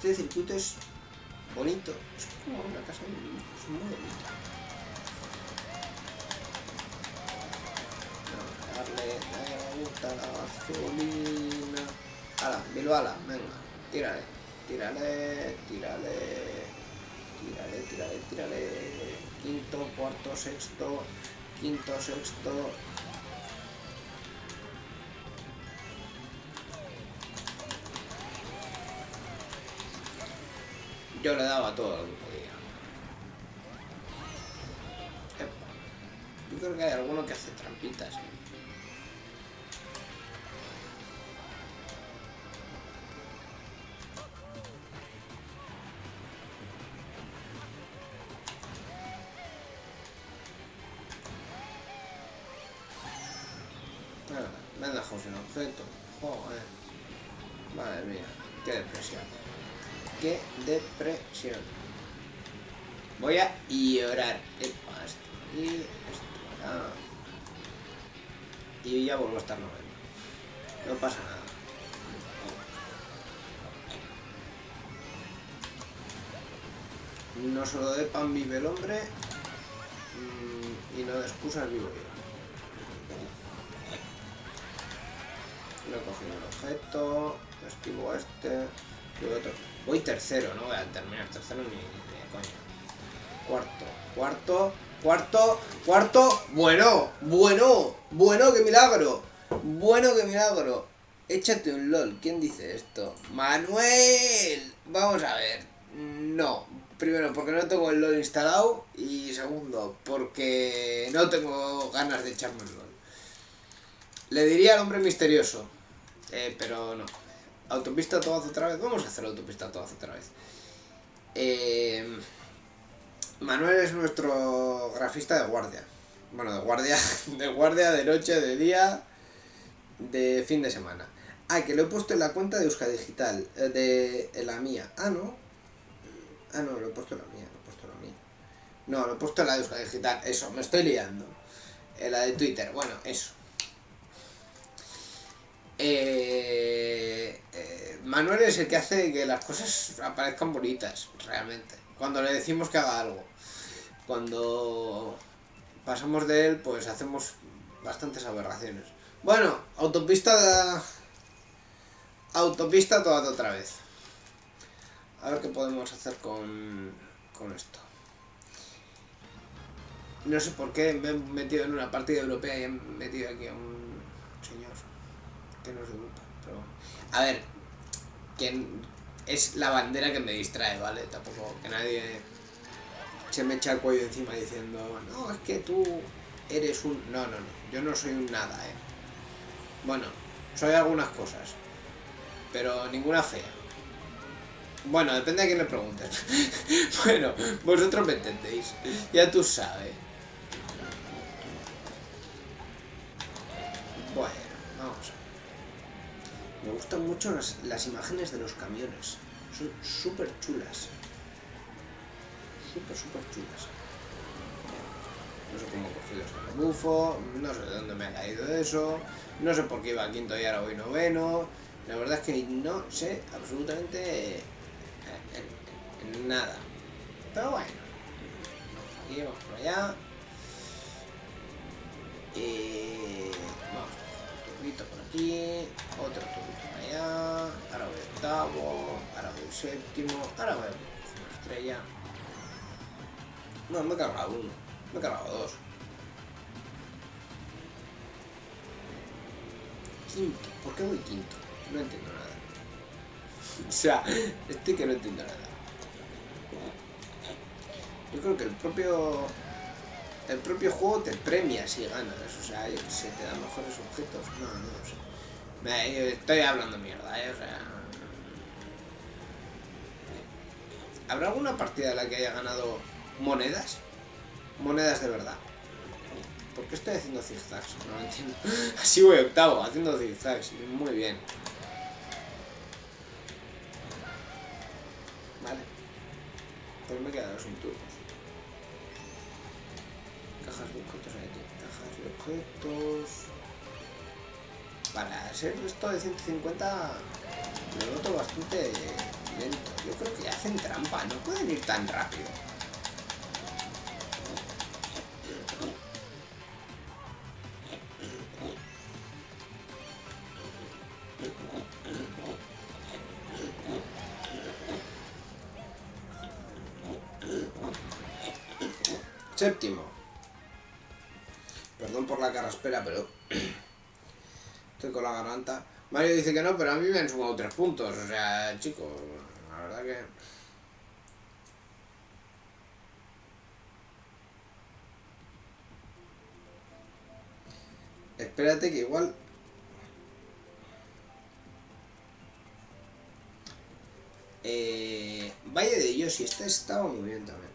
Este circuito es bonito. Es como una casa de niños. Es muy bonito. No, darle, me gusta la gasolina. Ala, Bilbala, venga, tírale, tírale, tírale, tírale, tírale, tírale. Quinto, cuarto, sexto, quinto, sexto. Yo le daba todo lo que podía. Yo creo que hay alguno que hace trampitas. Qué depresión. Voy a llorar. Epa, esto. Y esto. ah. Y ya vuelvo a estar noveno. No pasa nada. No solo de pan vive el hombre mm, y no de excusas vivo yo. No he cogido el objeto, esquivo este, y otro. Voy tercero, no voy a terminar tercero ni de coña. Cuarto, cuarto, cuarto, cuarto. Bueno, bueno, bueno, qué milagro. Bueno, qué milagro. Échate un LOL. ¿Quién dice esto? Manuel. Vamos a ver. No. Primero, porque no tengo el LOL instalado. Y segundo, porque no tengo ganas de echarme el LOL. Le diría al hombre misterioso. Eh, pero no. Autopista todas otra vez. Vamos a hacer autopista todas otra vez. Eh, Manuel es nuestro grafista de guardia. Bueno, de guardia, de guardia, de noche, de día, de fin de semana. Ah, que lo he puesto en la cuenta de Euska Digital, eh, de la mía. Ah, no. Ah, no, lo he puesto en la mía, lo he puesto en la mía. No, lo he puesto en la de Euska Digital. Eso, me estoy liando. En la de Twitter, bueno, eso. Eh, eh, Manuel es el que hace que las cosas aparezcan bonitas, realmente. Cuando le decimos que haga algo. Cuando pasamos de él, pues hacemos bastantes aberraciones. Bueno, autopista... Autopista toda otra vez. A ver qué podemos hacer con, con esto. No sé por qué me he metido en una partida europea y he metido aquí a un que no es de Europa. Pero... A ver, que es la bandera que me distrae, ¿vale? Tampoco que nadie... se me echa el cuello encima diciendo, no, es que tú eres un... No, no, no, yo no soy un nada, ¿eh? Bueno, soy algunas cosas, pero ninguna fea. Bueno, depende de quién le preguntes. bueno, vosotros me entendéis. Ya tú sabes. Bueno, vamos a ver. Me gustan mucho las, las imágenes de los camiones. Son súper chulas. Súper, súper chulas. No sé cómo he cogido este bufo, no sé de dónde me ha caído eso, no sé por qué iba quinto y ahora voy noveno. La verdad es que no sé absolutamente nada. Pero bueno. Aquí vamos por allá. Y vamos, un tubito por otro por allá, ahora voy octavo, ahora voy séptimo, ahora voy una estrella. No, me he cargado uno, me he cargado dos. Quinto, ¿por qué voy quinto? No entiendo nada. o sea, estoy que no entiendo nada. Yo creo que el propio el propio juego te premia si ganas, o sea, se te dan mejores objetos. No, no lo sé. Me, estoy hablando mierda, ¿eh? O sea... ¿Habrá alguna partida en la que haya ganado monedas? Monedas de verdad. ¿Por qué estoy haciendo zigzags? No lo entiendo. Así voy octavo, haciendo zigzags. Muy bien. Vale. Pues me he quedado sin turnos. Cajas de objetos aquí. Cajas de objetos. Para ser esto de 150 lo noto bastante lento. Yo creo que hacen trampa, no pueden ir tan rápido. Séptimo. Perdón por la carraspera, pero estoy con la garganta. Mario dice que no, pero a mí me han sumado tres puntos. O sea, chicos, la verdad que... Espérate que igual... Eh, Valle de Yoshi, este estaba muy bien también.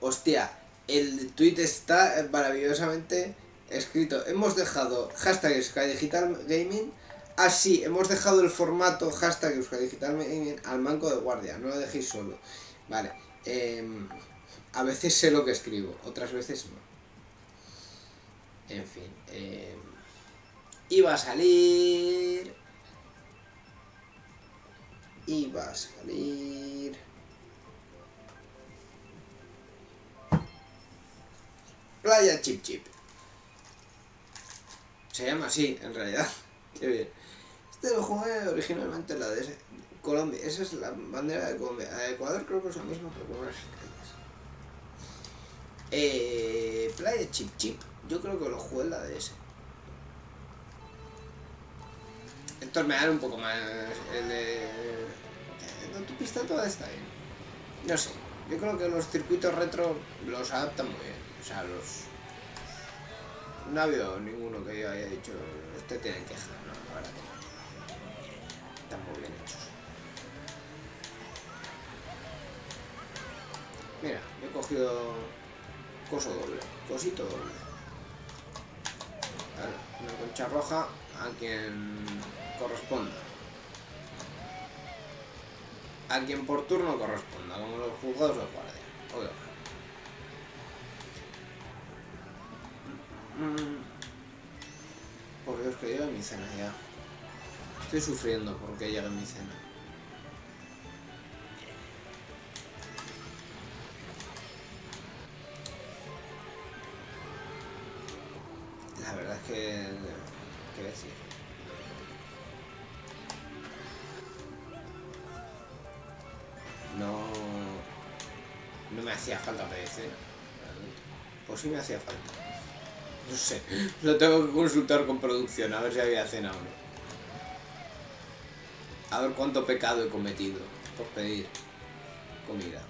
Hostia, el tweet está maravillosamente escrito. Hemos dejado hashtag Digital Gaming. Ah, sí, hemos dejado el formato hashtag Digital Gaming al manco de guardia. No lo dejéis solo. Vale. Em, a veces sé lo que escribo, otras veces no. En fin. Eh, iba a salir... Iba a salir... Playa Chip Chip. Se llama así, en realidad. Este lo jugué originalmente la de Colombia. Esa es la bandera de Colombia. De Ecuador creo que es la misma, pero con unas eh, Playa Chip Chip. Yo creo que lo jugué en la DS. Entonces me un poco más el de... La autopista toda está bien. No sé. Yo creo que los circuitos retro los adaptan muy bien. O sea, los... No ha habido ninguno que yo haya dicho, este tiene queja, no, que Están muy bien hechos. Mira, he cogido coso doble, cosito doble. Una concha roja a quien corresponda. A quien por turno corresponda, como los juzgados de guardia. Mm. Por Dios que mi cena ya. Estoy sufriendo porque llegue mi cena. La verdad es que... ¿Qué decir? No... No me hacía falta PC. Pues sí me hacía falta. No sé, lo tengo que consultar con producción, a ver si había cena o no. A ver cuánto pecado he cometido por pedir comida.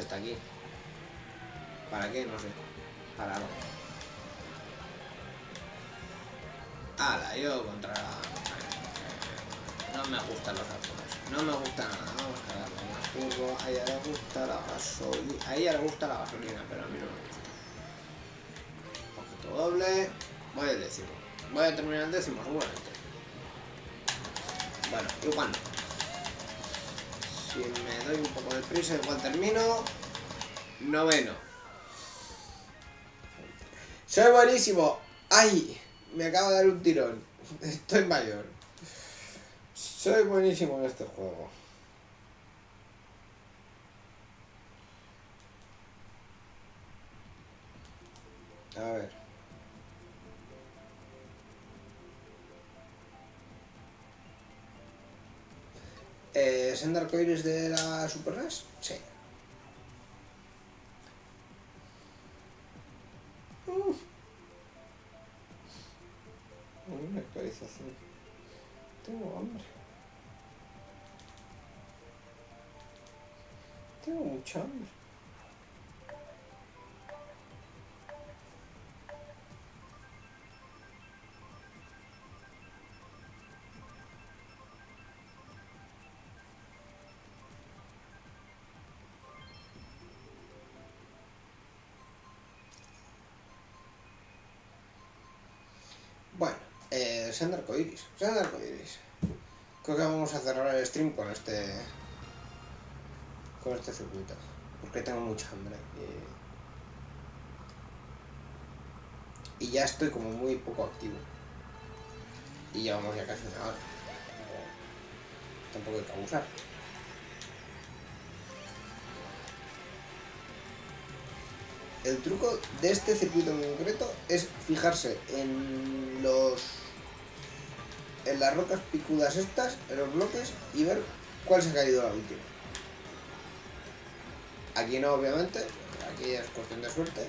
Está aquí. ¿Para qué? No sé. Para algo. Ala, yo contra la... No me gustan los árboles. No me gusta nada. Vamos a darle más turbo. A ella le gusta la gasolina. A le gusta la gasolina, pero a mí no me gusta. Objeto doble. Voy al décimo. Voy a terminar el décimo, seguramente. Bueno, igual no. Si me doy un poco de prisa, igual termino. Noveno. Soy buenísimo. ¡Ay! Me acaba de dar un tirón. Estoy mayor. Soy buenísimo en este juego. A ver. Eh, ¿Es en de la Super NES? Sí. Uf. Una actualización. Tengo hambre. Tengo mucha hambre. Sean de arcoiris, sean. Creo que vamos a cerrar el stream con este con este circuito. Porque tengo mucha hambre. Y, y ya estoy como muy poco activo. Y llevamos ya casi una hora. Tampoco hay que abusar. el truco de este circuito en concreto es fijarse en los en las rocas picudas estas, en los bloques y ver cuál se ha caído la última. Aquí no, obviamente, aquí es cuestión de suerte.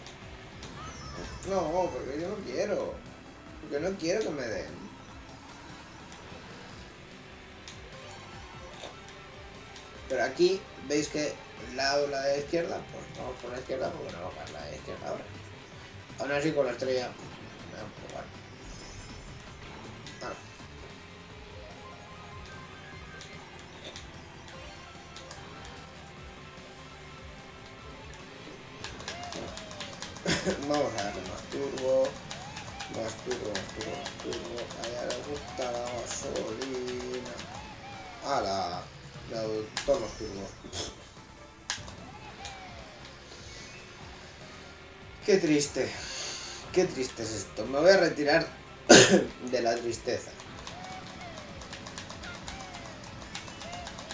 No, porque yo no quiero. Porque no quiero que me den. Pero aquí veis que el lado la de la izquierda, pues vamos por la izquierda porque no va a la izquierda ahora. Aún así con la estrella, me da un poco Vamos a darle más turbo, más turbo, más turbo, turbo. A ella le gusta la gasolina. ¡Hala! Le todos los turbos. Qué triste. Qué triste es esto. Me voy a retirar de la tristeza.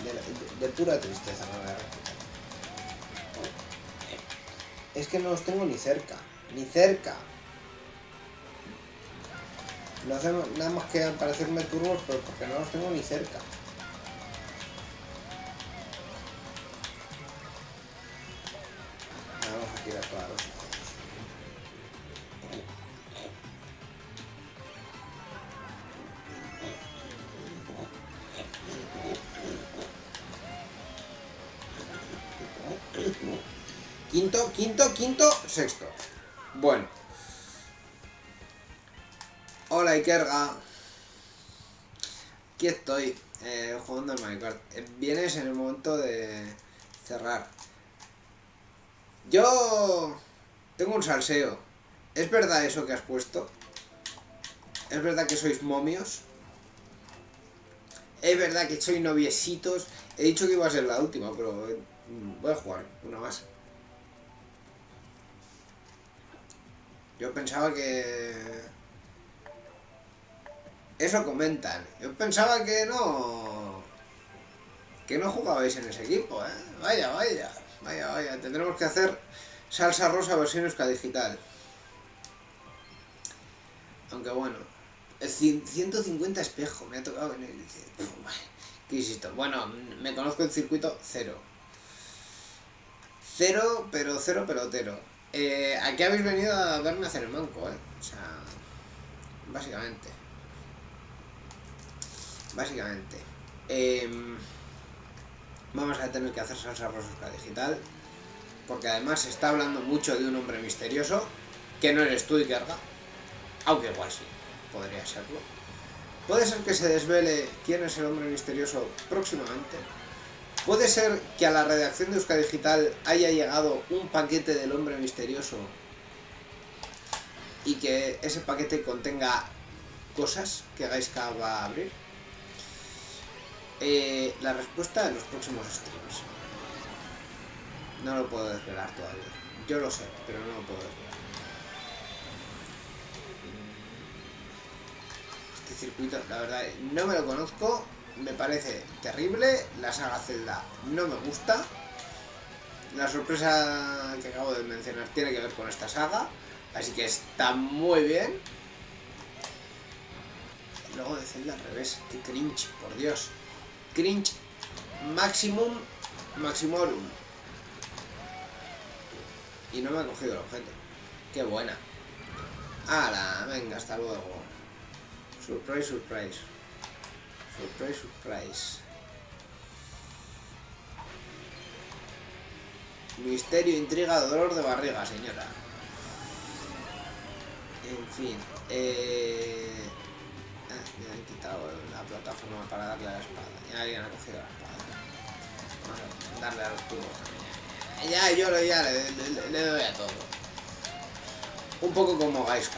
De- de pura tristeza me voy a retirar. Es que no los tengo ni cerca. Ni cerca. No nada más que parecerme turbos, pero porque no los tengo ni cerca. Vamos a tirar todas las Quinto, quinto, quinto, sexto. Bueno. Hola Ikerga. Aquí estoy, eh, jugando al Minecraft. Eh, Vienes en el momento de cerrar. Yo tengo un salseo. ¿Es verdad eso que has puesto? ¿Es verdad que sois momios? ¿Es verdad que sois noviecitos? He dicho que iba a ser la última, pero eh, voy a jugar una más. Yo pensaba que... Eso comentan. Yo pensaba que no... Que no jugabais en ese equipo, ¿eh? Vaya, vaya. vaya, vaya. Tendremos que hacer salsa rosa versión Euska Digital. Aunque bueno, 150 espejo me ha tocado en el... ¿Qué insisto? Bueno, me conozco el circuito cero. Cero, pero cero pelotero. Eh, aquí habéis venido a verme hacer el manco, ¿eh? O sea, básicamente. Básicamente. Em, vamos a tener que hacer salsa rosa digital. Porque además se está hablando mucho de un hombre misterioso. Que no eres tú y carga. Aunque igual sí, podría serlo. Puede ser que se desvele quién es el hombre misterioso próximamente. Puede ser que a la redacción de Euskadi Digital haya llegado un paquete del hombre misterioso y que ese paquete contenga cosas que Gaiska va a abrir. Eh, la respuesta en los próximos streams. No lo puedo desvelar todavía. Yo lo sé, pero no lo puedo desvelar. Este circuito, la verdad, no me lo conozco. Me parece terrible. La saga Zelda no me gusta. La sorpresa que acabo de mencionar tiene que ver con esta saga. Así que está muy bien. Luego de Zelda al revés. Qué cringe, por Dios. Cringe maximum maximorum. Y no me ha cogido el objeto. Qué buena. ¡Hala! Venga, hasta luego. Surprise, surprise. Surprise, surprise. Misterio, intriga, dolor de barriga, señora. En fin. Eh... Ah, me han quitado la plataforma para darle a la espada. Ya alguien ha cogido la espada. Vamos a darle a los tubos. Ya, yo ya le, doy a todo. Un poco como Gaiska.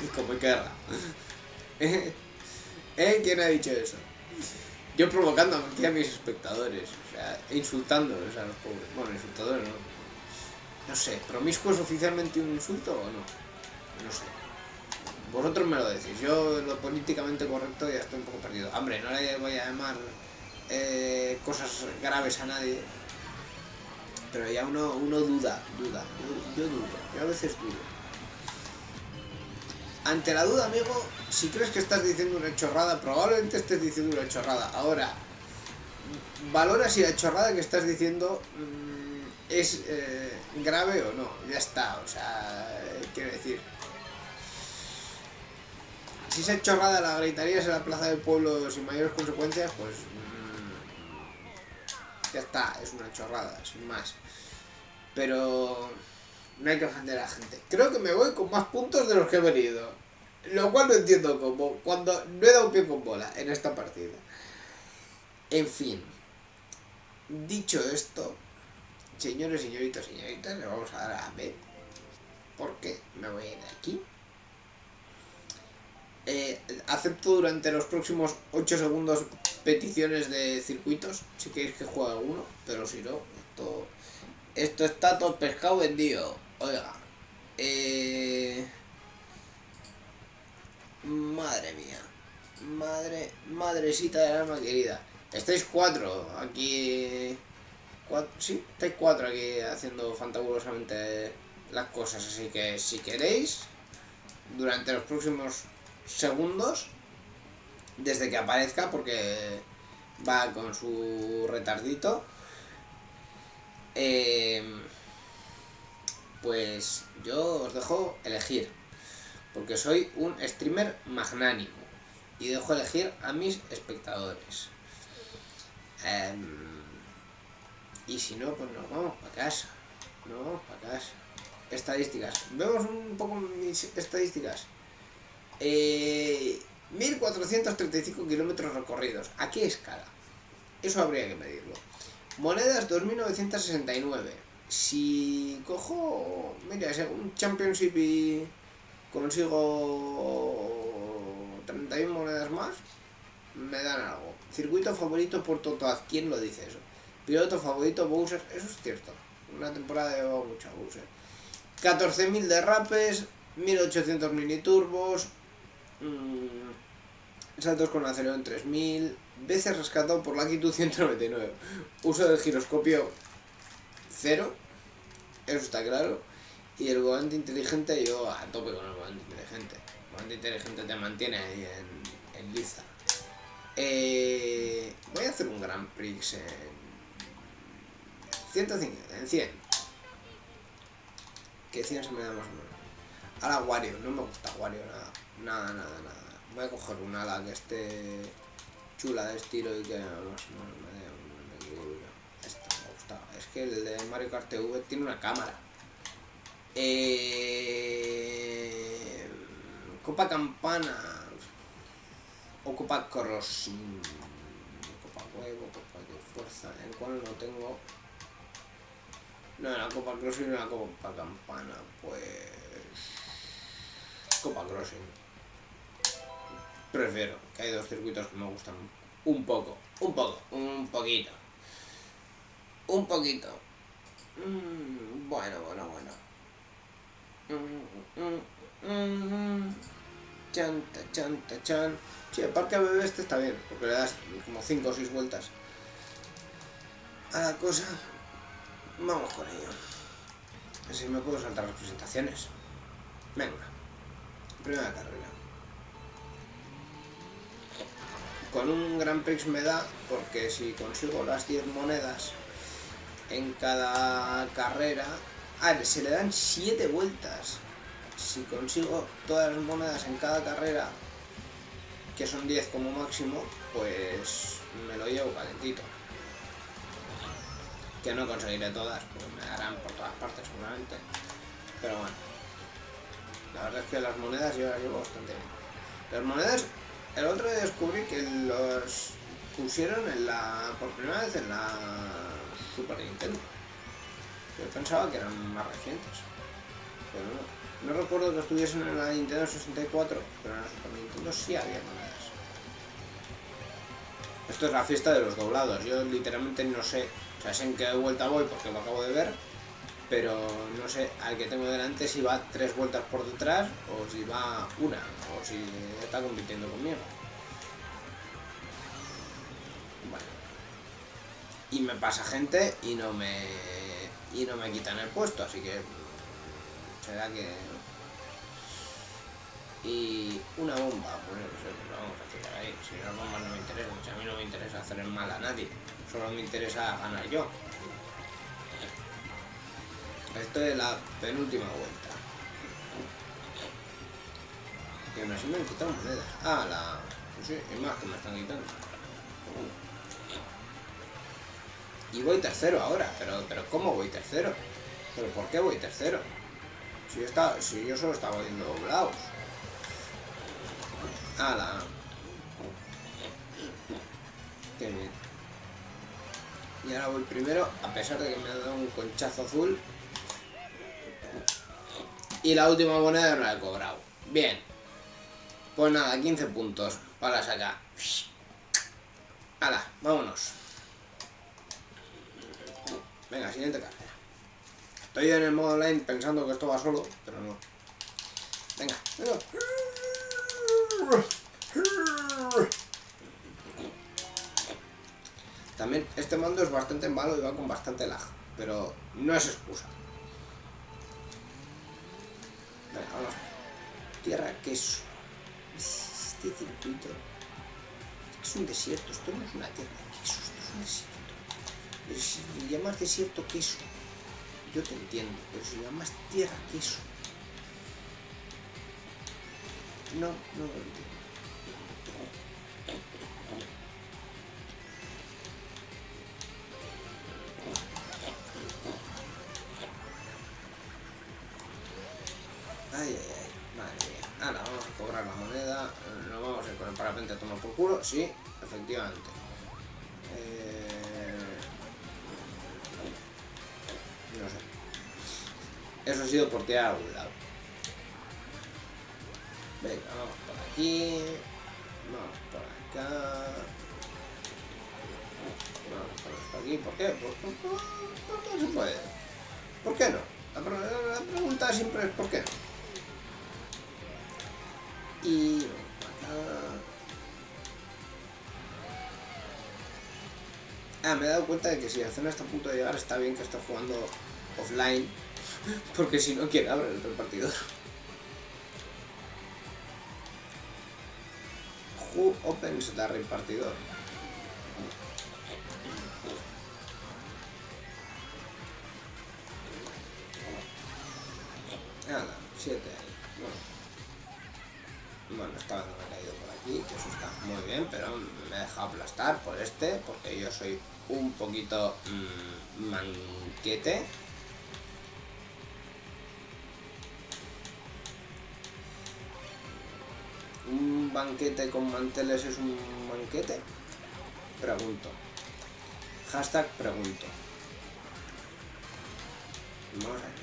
Y como Ikerra. ¿Eh? ¿Quién ha dicho eso? Yo provocando a mis espectadores, o sea, insultándoles a los pobres. Bueno, insultadores no. No sé, ¿promiscuo es oficialmente un insulto o no? No sé. Vosotros me lo decís, yo lo políticamente correcto ya estoy un poco perdido. Hombre, no le voy a llamar eh, cosas graves a nadie, pero ya uno, uno duda, duda, yo, yo dudo, yo a veces dudo. Ante la duda, amigo, si crees que estás diciendo una chorrada, probablemente estés diciendo una chorrada. Ahora, valora si la chorrada que estás diciendo mmm, es eh, grave o no. Ya está, o sea, quiero decir. Si esa chorrada la gritarías en la plaza del pueblo sin mayores consecuencias, pues. Mmm, ya está, es una chorrada, sin más. Pero no hay que ofender a la gente. Creo que me voy con más puntos de los que he venido. Lo cual no entiendo cómo, cuando no he dado pie con bola en esta partida. En fin. Dicho esto, señores, señoritas, señoritas, le vamos a dar a ver. Porque me voy a ir de aquí. Eh, acepto durante los próximos 8 segundos peticiones de circuitos, si queréis que juegue alguno, pero si no, esto, esto está todo pescado vendido. Oiga. Eh... Madre mía. Madre, madrecita del alma querida. Estáis cuatro aquí... Cuatro, sí, estáis cuatro aquí haciendo fantabulosamente las cosas. Así que si queréis, durante los próximos segundos, desde que aparezca, porque va con su retardito, eh, pues yo os dejo elegir, porque soy un streamer magnánimo y dejo elegir a mis espectadores. Em, y si no, pues nos vamos para casa. Nos vamos para casa. Estadísticas. Vemos un poco mis estadísticas. Eh, 1435 kilómetros recorridos. ¿A qué escala? Eso habría que medirlo. Monedas 2969 si cojo, mira, un Championship y consigo 31 monedas más, me dan algo. Circuito favorito por Totoaz, ¿quién lo dice eso? Piloto favorito Bowser, eso es cierto. Una temporada llevado mucho a Bowser. 14.000 derrapes, 1800 mini turbos, mmm, saltos con acelero en 3000, veces rescatado por la 199. Uso del giroscopio cero, eso está claro. Y el volante inteligente, yo a tope con el volante inteligente. El volante inteligente te mantiene ahí en, en lista. Eh, voy a hacer un Grand Prix en 105, en 100. Que 100 se me da más o menos. Ahora Wario, no me gusta Wario nada. Nada, nada, nada. Voy a coger un ala que esté chula de estilo y que más o menos me dé un equilibrio. Esta me gusta. Es que el de Mario Kart TV tiene una cámara. Eh, Copa Campana. O Copa Crossing. Copa Huevo, Copa de Fuerza. El cual no tengo. No, la Copa Crossing y la Copa Campana. Pues. Copa Crossing. Prefiero, que hay dos circuitos que me gustan un poco, un poco, un poquito. Un poquito. Mm, bueno, bueno, bueno. Mm, mm, chanta, chanta, chan. Sí, el parque bebé este está bien, porque le das como 5 o 6 vueltas a la cosa. Vamos con ello. Así me puedo saltar las presentaciones. Venga. Primera carrera. Con un Grand Prix me da, porque si consigo las 10 monedas en cada carrera... Ah, se le dan 7 vueltas. Si consigo todas las monedas en cada carrera, que son 10 como máximo, pues me lo llevo calentito. Que no conseguiré todas, pues me darán por todas partes seguramente. Pero bueno. La verdad es que las monedas yo las llevo bastante bien. Las monedas, el otro día descubrí que los pusieron en la por primera vez en la Super Nintendo. Yo pensaba que eran más recientes. Pero no. No recuerdo que estuviesen en la Nintendo 64, pero en la Super Nintendo sí había monedas. Esto es la fiesta de los doblados. Yo literalmente no sé, o sea, sé en qué vuelta voy porque lo acabo de ver, pero no sé al que tengo delante si va tres vueltas por detrás o si va una, o si está compitiendo conmigo. Bueno. Y me pasa gente y no me y no me quitan el puesto, así que será que y una bomba, pues vamos a tirar ahí. Si las bombas no me interesan, si a mí no me interesa hacer el mal a nadie, solo me interesa ganar yo. Esto es la penúltima vuelta. Y aún así me han quitado monedas. Ah, la... Pues sí, es más que me están quitando. Y voy tercero ahora, pero, pero ¿cómo voy tercero? ¿Pero por qué voy tercero? Si yo, estaba, si yo solo estaba viendo doblados. ¡Hala! Qué bien. Y ahora voy primero, a pesar de que me ha dado un conchazo azul. Y la última moneda no la he cobrado. Bien. Pues nada, 15 puntos para sacar. ¡Hala! Vámonos. Venga, siguiente carrera. Estoy en el modo online pensando que esto va solo, pero no. Venga, venga. También este mando es bastante malo y va con bastante lag, pero no es excusa. Venga, vamos. Tierra queso. Este circuito es un desierto, esto no es una tierra queso, esto es un desierto. Pero si llamas desierto queso, yo te entiendo, pero si llamas tierra queso, no, no lo entiendo. Ay, ay, ay, madre mía. Ahora vamos a cobrar la moneda. Nos vamos a ir con el parapente a tomar por culo. Sí, efectivamente. Sido por tirar a algún lado. Venga, vamos por aquí. Vamos por acá. Vamos por aquí. ¿Por qué? ¿Por, por, por, por qué no se puede? ¿Por qué no? La, la pregunta siempre es ¿por qué no? y acá... Ah, me he dado cuenta de que si la zona está a punto de llegar, está bien que esté jugando offline, porque si no, quiere abrir el repartidor? Who opens the repartidor? Nada, 7 ahí. Bueno. Bueno, estaba no me he caído por aquí, que eso está muy bien, pero me he dejado aplastar por este, porque yo soy un poquito mmm, manquete. Banquete con manteles es un banquete? Pregunto. Hashtag pregunto.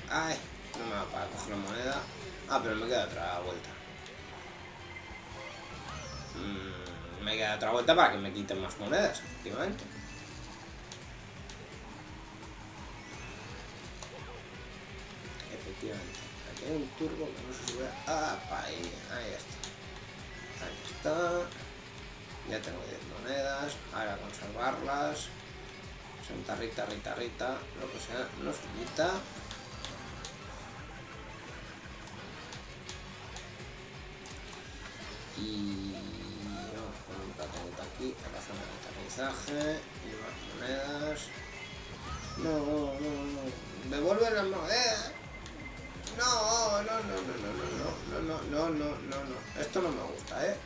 ¡Ay! No me va para coger la moneda. Ah, pero me queda otra vuelta. Mm, me queda otra vuelta para que me quiten más monedas, efectivamente. Efectivamente. Aquí hay un turbo que no se sube. Ah, ahí, ahí está. Ahí está. Ya tengo 10 monedas. Ahora conservarlas. Santa Rita, Rita, Rita, lo que sea, nos quita. y vamos con un plato aquí a la zona de aterrizaje y más monedas no, no, no devuelve las monedas no, no, no, no, no, no, no, no, no, no, no, esto no me gusta, eh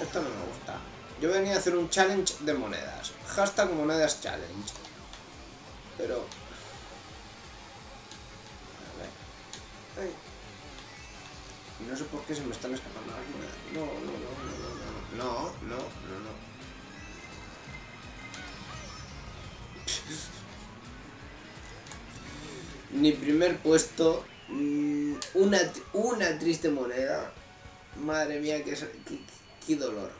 esto no me gusta yo venía a hacer un challenge de monedas hashtag monedas challenge pero a ver Ay. No sé por qué se me están escapando las monedas. No, no, no, no, no, no, no, no, no. Mi primer puesto, una, una triste moneda. Madre mía, qué, qué, qué dolor.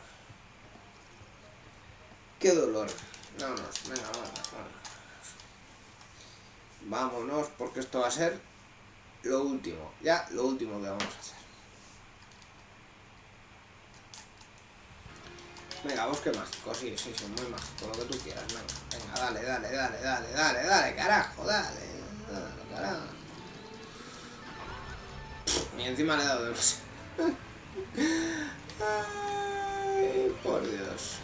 Qué dolor. Vámonos, venga, vámonos. Vámonos, porque esto va a ser lo último. Ya, lo último que vamos a hacer. Venga, bosque mágico, sí, sí, sí, muy mágico, lo que tú quieras, venga, venga, dale, dale, dale, dale, dale, dale, carajo, dale, dale, carajo. Y encima le he dado de Ay, por Dios.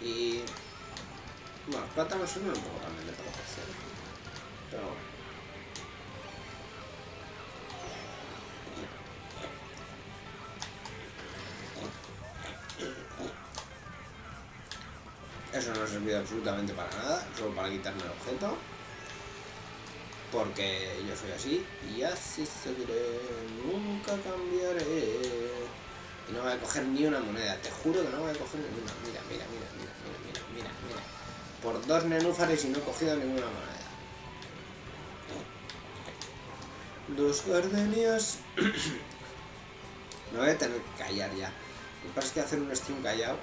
Y... Bueno, plátanos son un poco absolutamente para nada, solo para quitarme el objeto. Porque yo soy así y así seguiré, nunca cambiaré. Y no voy a coger ni una moneda, te juro que no voy a coger ni una. Mira, mira, mira, mira, mira, mira, mira, mira. Por dos nenúfares y no he cogido ninguna moneda. Dos gardenias. Me voy a tener que callar ya. Lo que que hacer un stream callado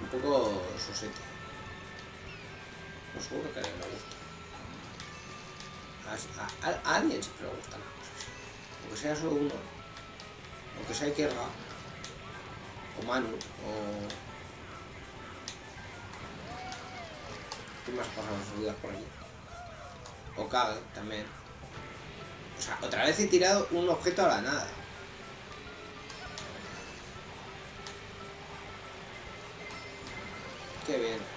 un poco sosete. No seguro que a alguien le gusta. A, alguien siempre le gustan las cosas. Aunque sea solo uno. Aunque sea Kerga. O Manu. O... ¿Qué más los días por aquí? O Kage también. O sea, otra vez he tirado un objeto a la nada. Qué bien.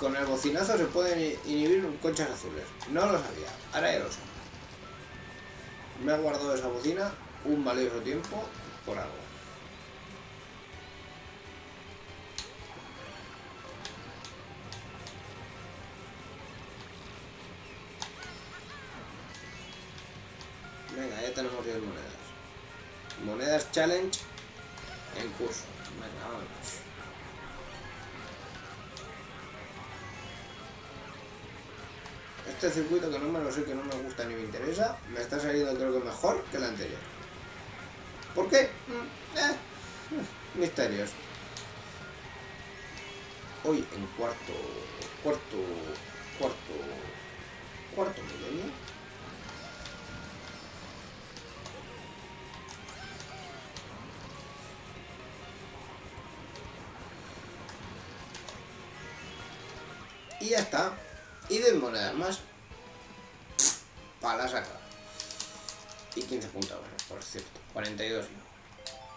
Con el bocinazo se pueden inhibir conchas azules. No lo sabía. Ahora ya lo sé. Me ha guardado esa bocina un valioso tiempo por algo. Venga, ya tenemos 10 monedas. Monedas challenge en curso. Venga, vámonos. Este circuito que no me lo sé, que no me gusta ni me interesa, me está saliendo creo que mejor que el anterior. ¿Por qué? Mm, eh, misterios. Hoy en cuarto, cuarto, cuarto, cuarto milenio.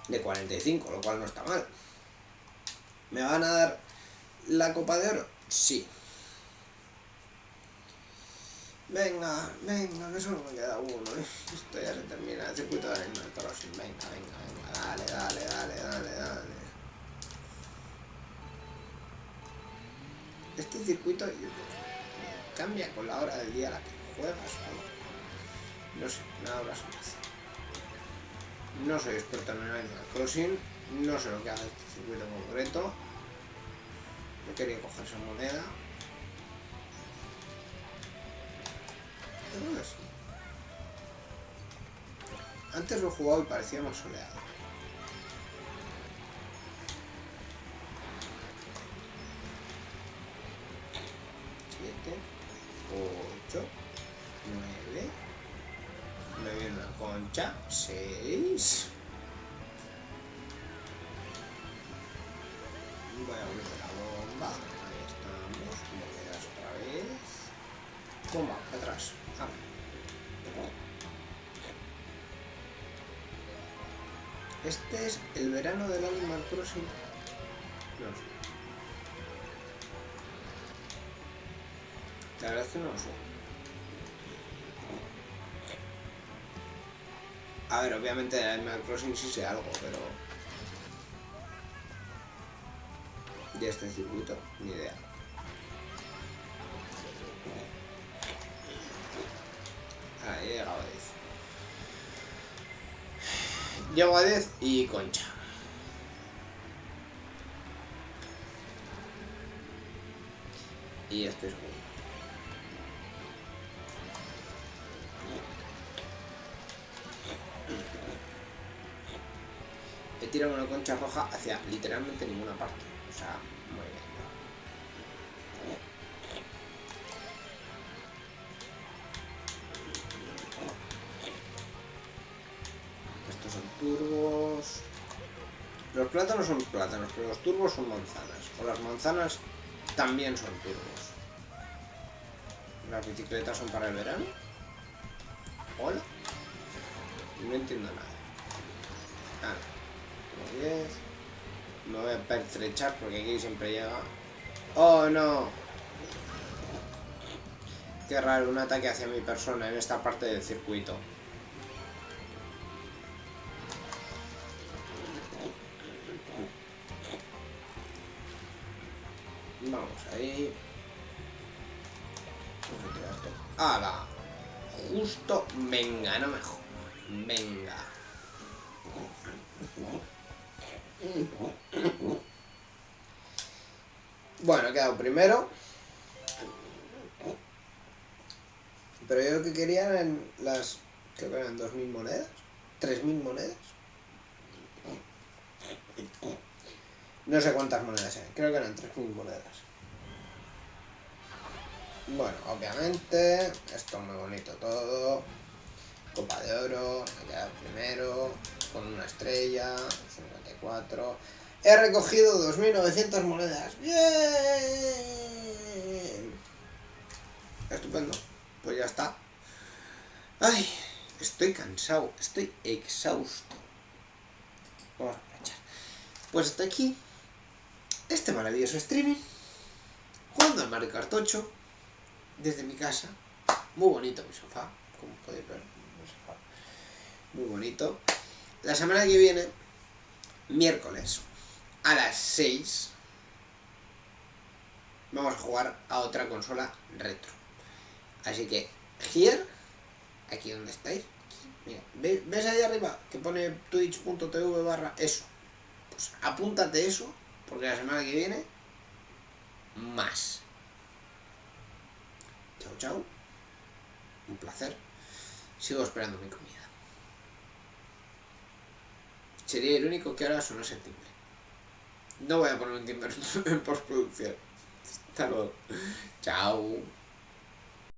De 45, lo cual no está mal. ¿Me van a dar la copa de oro? Sí. Venga, venga, que solo me queda uno, ¿eh? Esto ya se termina, el circuito de Animal Crossing. Venga, venga, venga, dale, dale, dale, dale, dale. Este circuito cambia con la hora del día a la que juegas, ¿no? No sé, nada más No soy experto en Animal Crossing, no sé lo que hace este circuito concreto. No quería coger esa moneda. Antes lo he jugado y parecía más soleado. Concha, 6. Voy a abrir la bomba, ahí estamos, monedas otra vez. Bomba, atrás. Este es el verano del Animal Crossing. No. La verdad es que no lo sé. A ver, obviamente el Animal Crossing sí sé algo, pero... De este circuito, ni idea. Ahí he llegado a 10. Llego a 10 y concha. He tirado una concha roja hacia literalmente ninguna parte. O sea, muy bien. turbos... Los plátanos son plátanos, pero los turbos son manzanas. O las manzanas también son turbos. ¿Las bicicletas son para el verano? ¿Hola? No entiendo nada. Ah, 10. Me voy a pertrechar porque aquí siempre llega... ¡Oh, no! Qué raro, un ataque hacia mi persona en esta parte del circuito. ahí. ¡Hala! Justo, venga, no mejor. Venga. Primero. Pero yo lo que quería eran las... Creo que eran 2.000 monedas. 3.000 monedas. No sé cuántas monedas eran. Creo que eran 3.000 monedas. Bueno, obviamente, esto es muy bonito todo. Copa de oro, me queda primero, con una estrella, 54. He recogido 2.900 monedas. ¡Bien! Estupendo. Pues ya está. Ay, estoy cansado, estoy exhausto. Vamos a aprovechar. Pues hasta aquí este maravilloso streaming. Jugando al Mario Kart 8 desde mi casa. Muy bonito mi sofá, como podéis ver, sofá. Muy bonito. La semana que viene, miércoles, a las 6, vamos a jugar a otra consola retro. Así que, here, aquí donde estáis, mira, ¿ves ahí arriba que pone twitch.tv barra eso? Pues apúntate eso, porque la semana que viene, más. Chao, chao. Un placer. Sigo esperando mi comida. Sería el único que ahora suena el timbre. No voy a poner un timbre en postproducción. Hasta luego. Chao.